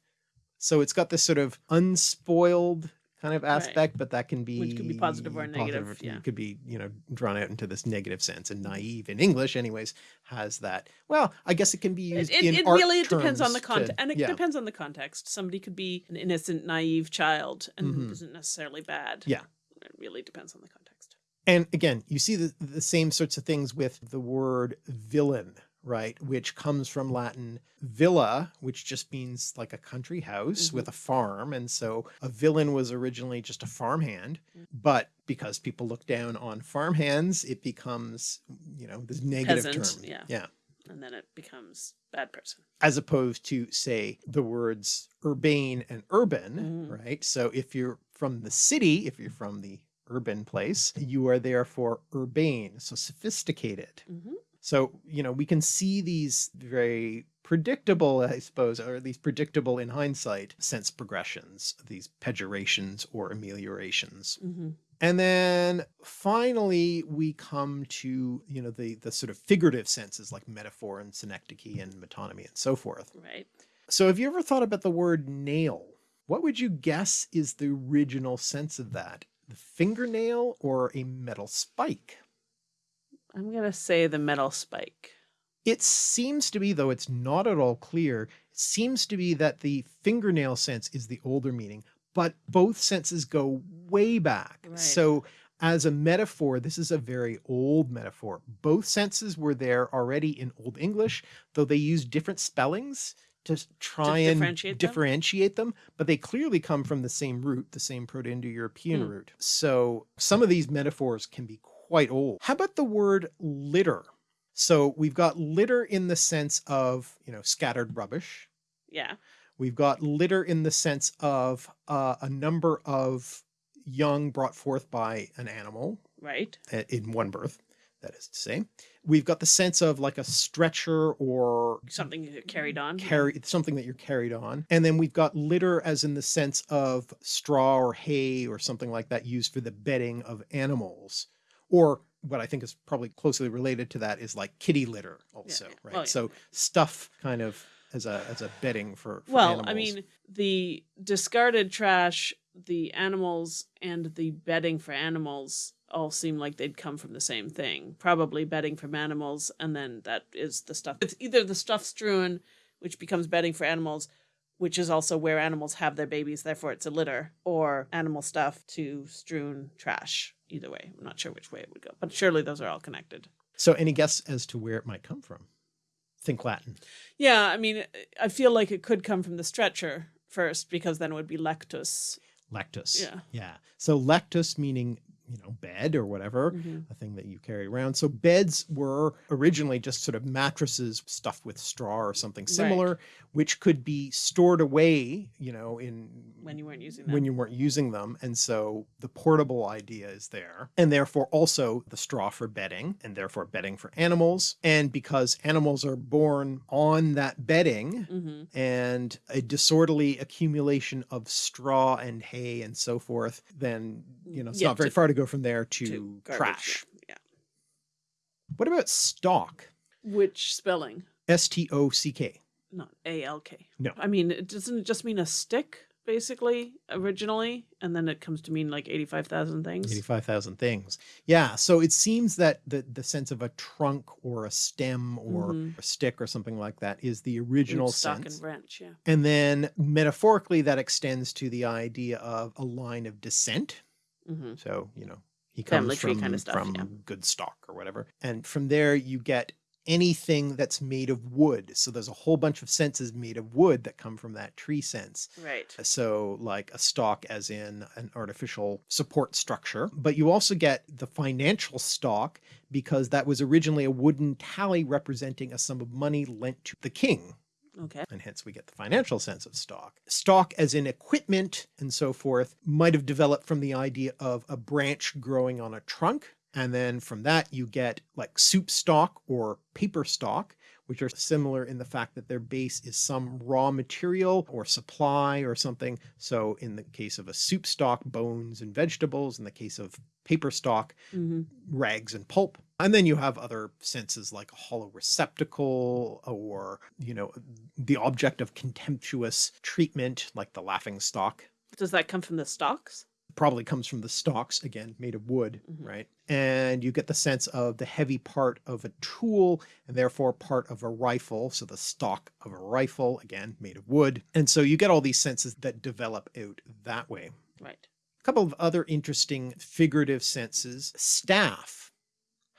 S1: So it's got this sort of unspoiled kind of aspect, but that can be
S2: Which could be positive or negative,
S1: It
S2: yeah.
S1: could be, you know, drawn out into this negative sense. And naive in English, anyways, has that. Well, I guess it can be used
S2: it,
S1: in
S2: it
S1: art
S2: really it depends on the context, and it
S1: yeah.
S2: depends on the context. Somebody could be an innocent, naive child, and
S1: Mhm.
S2: isn't necessarily bad.
S1: Yeah.
S2: it really depends on the context.
S1: And again, you see the, the same sorts of things with the word villain, right? Which comes from Latin villa, which just means like a country house
S2: Mm-hmm.
S1: with a farm. And so a villain was originally just a farmhand,
S2: Mm.
S1: but because people look down on farmhands, it becomes, you know, this negative
S2: Peasant,
S1: term.
S2: yeah.
S1: Yeah.
S2: and then it becomes bad person.
S1: As opposed to say the words urbane and urban,
S2: Mhm.
S1: right? So if you're from the city, if you're from the urban place, you are therefore urbane, so sophisticated.
S2: hmm
S1: So, you know, we can see these very predictable, I suppose, or at least predictable in hindsight, sense progressions, these pejorations or ameliorations.
S2: hmm
S1: And then finally, we come to, you know, the, the sort of figurative senses like metaphor and synecdoche and metonymy and so forth.
S2: Right.
S1: So have you ever thought about the word nail? What would you guess is the original sense of that? The fingernail or a metal spike?
S2: I'm gonna say the metal spike.
S1: It seems to be, though it's not at all clear, it seems to be that the fingernail sense is the older meaning, but both senses go way back.
S2: Right.
S1: So as a metaphor, this is a very old metaphor. Both senses were there already in Old English, though they used different spellings to try and
S2: differentiate them?
S1: differentiate them, but they clearly come from the same root, the same Proto-Indo-European
S2: Hmm.
S1: root. So some of these metaphors can be quite old. How about the word litter? So we've got litter in the sense of, you know, scattered rubbish.
S2: Yeah.
S1: We've got litter in the sense of uh, a number of young brought forth by an animal
S2: Right.
S1: uh, in one birth, that is to say. We've got the sense of like a stretcher or
S2: Something carried on.
S1: carry something that you're carried on. And then we've got litter as in the sense of straw or hay or something like that used for the bedding of animals. Or what I think is probably closely related to that is like kitty litter also,
S2: yeah.
S1: right?
S2: Well, yeah.
S1: So stuff kind of as a as a bedding for, for
S2: Well,
S1: animals.
S2: I mean, the discarded trash, the animals, and the bedding for animals all seem like they'd come from the same thing. Probably bedding from animals, and then that is the stuff. It's either the stuff strewn, which becomes bedding for animals, which is also where animals have their babies, therefore it's a litter, or animal stuff to strewn trash. Either way, I'm not sure which way it would go, but surely those are all connected.
S1: so any guess as to where it might come from? Think Latin.
S2: Yeah, I mean, I feel like it could come from the stretcher first, because then it would be lectus.
S1: Lectus.
S2: Yeah.
S1: Yeah. So lectus meaning, you know, bed. or whatever,
S2: Mhm.
S1: a thing that you carry around. So beds were originally just sort of mattresses stuffed with straw or something similar, which could be stored away, you know, in
S2: When you weren't using them.
S1: when you weren't using them. And so the portable idea is there. And therefore also the straw for bedding and therefore bedding for animals. And because animals are born on that bedding
S2: Mhm.
S1: and a disorderly accumulation of straw and hay and so forth, then, you know, it's
S2: Yeah,
S1: not very far to go from there to,
S2: to
S1: trash.
S2: Yeah.
S1: What about stock?
S2: Which spelling?
S1: S-T-O-C-K.
S2: Not A L K.
S1: No.
S2: I mean, it doesn't it just mean a stick basically originally, and then it comes to mean like eighty five thousand things.
S1: 85,000 things. Yeah. So it seems that the, the sense of a trunk or a stem or
S2: Mhm.
S1: a stick or something like that is the original
S2: Root, stock
S1: sense.
S2: and branch. Yeah.
S1: And then metaphorically that extends to the idea of a line of descent.
S2: Hmm
S1: So, you know, he comes
S2: Family tree
S1: from,
S2: kinda stuff,
S1: from
S2: yeah.
S1: good stock or whatever. And from there you get anything that's made of wood. So there's a whole bunch of senses made of wood that come from that tree sense.
S2: Right.
S1: So like a stock as in an artificial support structure, but you also get the financial stock because that was originally a wooden tally representing a sum of money lent to the king.
S2: Okay.
S1: And hence we get the financial sense of stock. Stock as in equipment and so forth might have developed from the idea of a branch growing on a trunk. And then from that you get like soup stock or paper stock, which are similar in the fact that their base is some raw material or supply or something. So in the case of a soup stock, bones and vegetables. In the case of paper stock,
S2: hmm
S1: rags and pulp. And then you have other senses like a hollow receptacle or, you know, the object of contemptuous treatment like the laughing stock
S2: Does that come from the stalks?
S1: probably comes from the stalks again made of wood
S2: Mhm.
S1: right and you get the sense of the heavy part of a tool and therefore part of a rifle so the stock of a rifle again made of wood and so you get all these senses that develop out that way
S2: Right.
S1: a couple of other interesting figurative senses. Staff.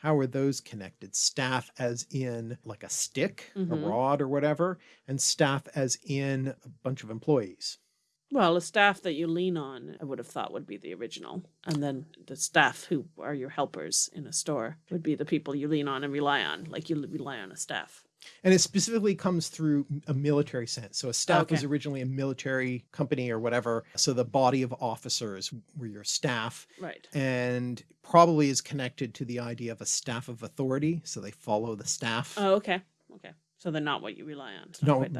S1: How are those connected? Staff as in like a stick, a
S2: Mhm.
S1: rod or whatever, and staff as in a bunch of employees.
S2: Well, a staff that you lean on, I would have thought would be the original. And then the staff who are your helpers in a store would be the people you lean on and rely on, like you rely on a staff.
S1: And it specifically comes through a military sense. So a staff was originally a military company or whatever. So the body of officers were your staff
S2: Right.
S1: and probably is connected to the idea of a staff of authority. So they follow the staff.
S2: Oh, okay. Okay. So they're not what you rely on. Not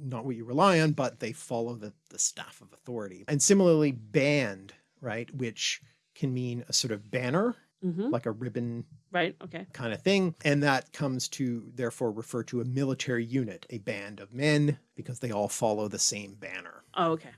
S1: not, what you rely on, but they follow the, the staff of authority. And similarly, band, right, which can mean a sort of banner,
S2: hmm
S1: like a ribbon
S2: Right. Okay.
S1: kind of thing. And that comes to therefore refer to a military unit, a band of men, because they all follow the same banner.
S2: Oh, okay.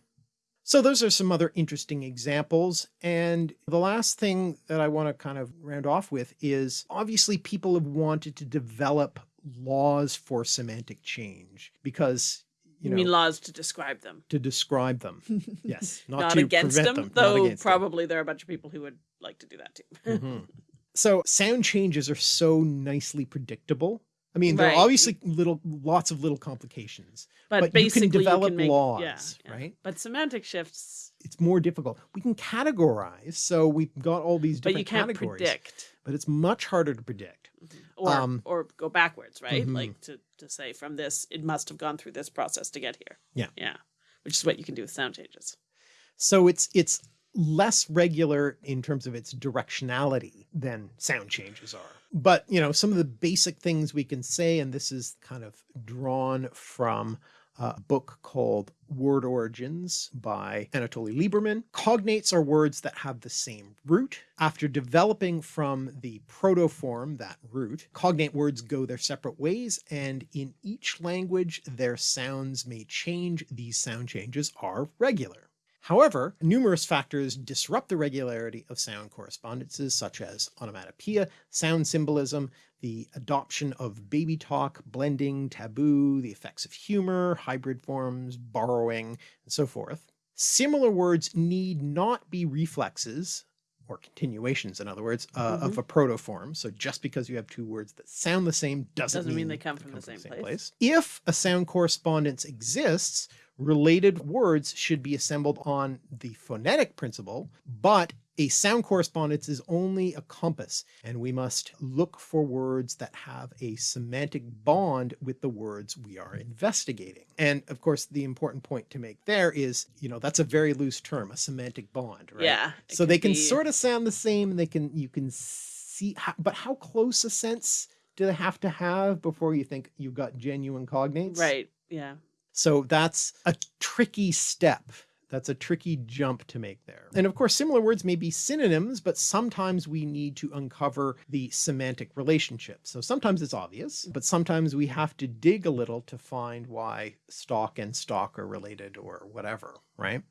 S1: So those are some other interesting examples. And the last thing that I want to kind of round off with is obviously people have wanted to develop laws for semantic change because, you,
S2: You,
S1: know,
S2: mean laws to describe them?
S1: to describe them. Yes. Not,
S2: Not,
S1: to
S2: against
S1: prevent
S2: them,
S1: them.
S2: though
S1: against them.
S2: probably there are a bunch of people who would like to do that too.
S1: Mhm. So sound changes are so nicely predictable. I mean, there are obviously little, lots of little complications,
S2: but,
S1: but, you can develop
S2: make,
S1: laws,
S2: yeah, yeah.
S1: right?
S2: But semantic shifts,
S1: It's more difficult. We can categorize, so we've got all these different but
S2: you can't
S1: categories,
S2: predict
S1: but it's much harder to predict.
S2: or
S1: Um,
S2: or go backwards, right?
S1: mhm.
S2: Like to to say from this, it must have gone through this process to get here.
S1: Yeah.
S2: yeah, which is what you can do with sound changes.
S1: So it's it's less regular in terms of its directionality than sound changes are. But, you know, some of the basic things we can say, and this is kind of drawn from uh, a book called Word Origins by Anatoly Liberman. Cognates are words that have the same root. After developing from the protoform, that root, cognate words go their separate ways, and in each language their sounds may change. These sound changes are regular. However, numerous factors disrupt the regularity of sound correspondences, such as onomatopoeia, sound symbolism, the adoption of baby talk, blending, taboo, the effects of humor, hybrid forms, borrowing, and so forth. Similar words need not be reflexes, or continuations, in other words, uh, of a protoform. So just because you have two words that sound the same doesn't,
S2: Doesn't mean they come from the same place.
S1: If a sound correspondence exists, related words should be assembled on the phonetic principle, but A sound correspondence is only a compass and we must look for words that have a semantic bond with the words we are investigating. And of course, the important point to make there is, you know, that's a very loose term, a semantic bond, right?
S2: Yeah.
S1: So they can
S2: be-
S1: sort of sound the same. They can, you can see, how, but how close a sense do they have to have before you think you've got genuine cognates?
S2: Right. Yeah.
S1: So that's a tricky step. That's a tricky jump to make there. And of course, similar words may be synonyms, but sometimes we need to uncover the semantic relationship. So sometimes it's obvious, but sometimes we have to dig a little to find why stock and stock are related or whatever, right?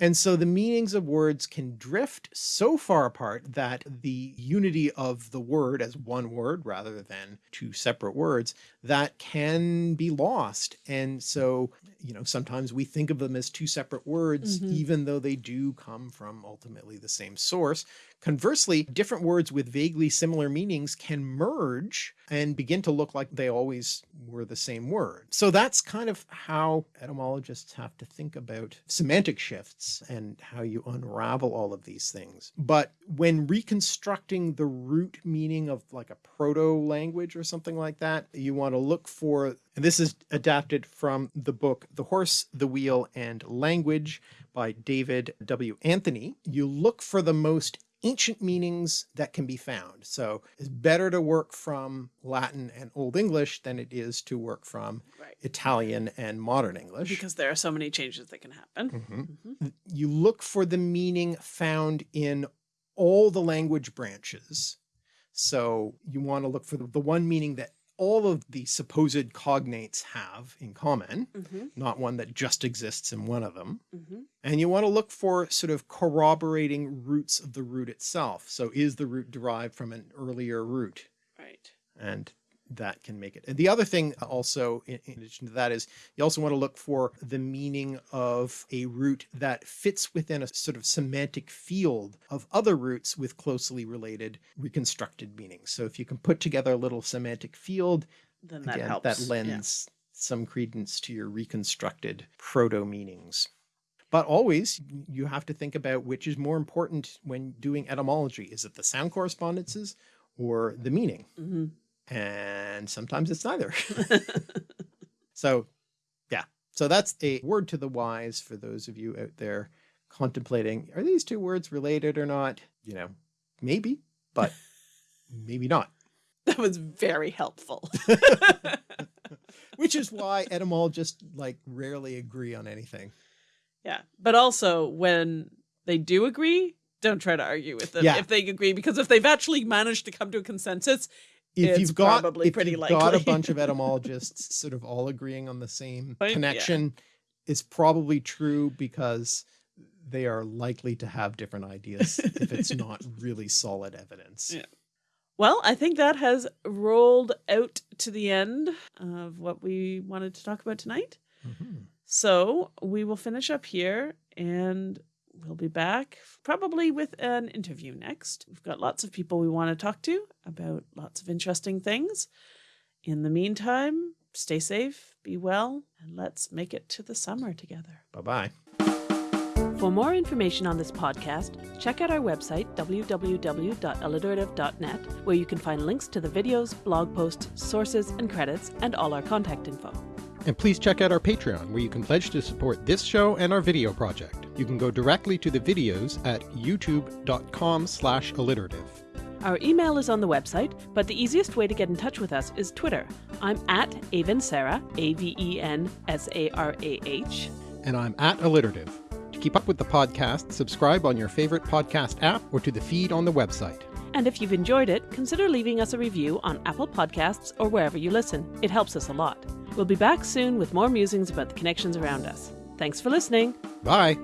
S1: And so the meanings of words can drift so far apart that the unity of the word as one word rather than two separate words that can be lost. And so, you know, sometimes we think of them as two separate words,
S2: Mhm.
S1: even though they do come from ultimately the same source. Conversely, different words with vaguely similar meanings can merge and begin to look like they always were the same word. So that's kind of how etymologists have to think about semantic shifts and how you unravel all of these things. But when reconstructing the root meaning of like a proto language or something like that, you want to look for, and this is adapted from the book, The Horse, the Wheel and Language by David W. Anthony. You look for the most ancient meanings that can be found. So it's better to work from Latin and Old English than it is to work from
S2: Right.
S1: Italian and modern English.
S2: Because there are so many changes that can happen.
S1: Mhm.
S2: Mhm.
S1: You look for the meaning found in all the language branches. So you want to look for the, the one meaning that all of the supposed cognates have in common,
S2: Mhm.
S1: not one that just exists in one of them.
S2: Mhm.
S1: And you want to look for sort of corroborating roots of the root itself. So is the root derived from an earlier root?
S2: Right.
S1: and that can make it. And the other thing also in, in addition to that is you also want to look for the meaning of a root that fits within a sort of semantic field of other roots with closely related reconstructed meanings. So if you can put together a little semantic field,
S2: Then that
S1: again,
S2: helps.
S1: that
S2: yeah.
S1: lends some credence to your reconstructed proto meanings. But always you have to think about which is more important when doing etymology. Is it the sound correspondences or the meaning?
S2: Mhm.
S1: And sometimes it's neither. so yeah, so that's a word to the wise for those of you out there contemplating, are these two words related or not? You know, maybe, but maybe not.
S2: That was very helpful.
S1: Which is why etymologists like rarely agree on anything.
S2: yeah. But also when they do agree, don't try to argue with them
S1: Yeah.
S2: if they agree, because if they've actually managed to come to a consensus,
S1: If
S2: It's
S1: you've got
S2: probably
S1: if
S2: pretty
S1: you've got a bunch of etymologists sort of all agreeing on the same
S2: yeah.
S1: connection, it's probably true because they are likely to have different ideas if it's not really solid evidence.
S2: Yeah. Well, I think that has rolled out to the end of what we wanted to talk about tonight.
S1: Mhm.
S2: So we will finish up here and we'll be back probably with an interview next. We've got lots of people we want to talk to about lots of interesting things. In the meantime, stay safe, be well, and let's make it to the summer together.
S1: Bye-bye.
S2: For more information on this podcast, check out our website, www.alliterative.net, where you can find links to the videos, blog posts, sources, and credits, and all our contact info.
S5: And please check out our Patreon, where you can pledge to support this show and our video project. You can go directly to the videos at youtube.com slash alliterative.
S2: Our email is on the website, but the easiest way to get in touch with us is Twitter. I'm at Aven Sarah, A V E N S A R A H.
S5: And I'm at alliterative. To keep up with the podcast, subscribe on your favorite podcast app or to the feed on the website.
S2: And if you've enjoyed it, consider leaving us a review on Apple Podcasts or wherever you listen. It helps us a lot. We'll be back soon with more musings about the connections around us. Thanks for listening.
S5: Bye!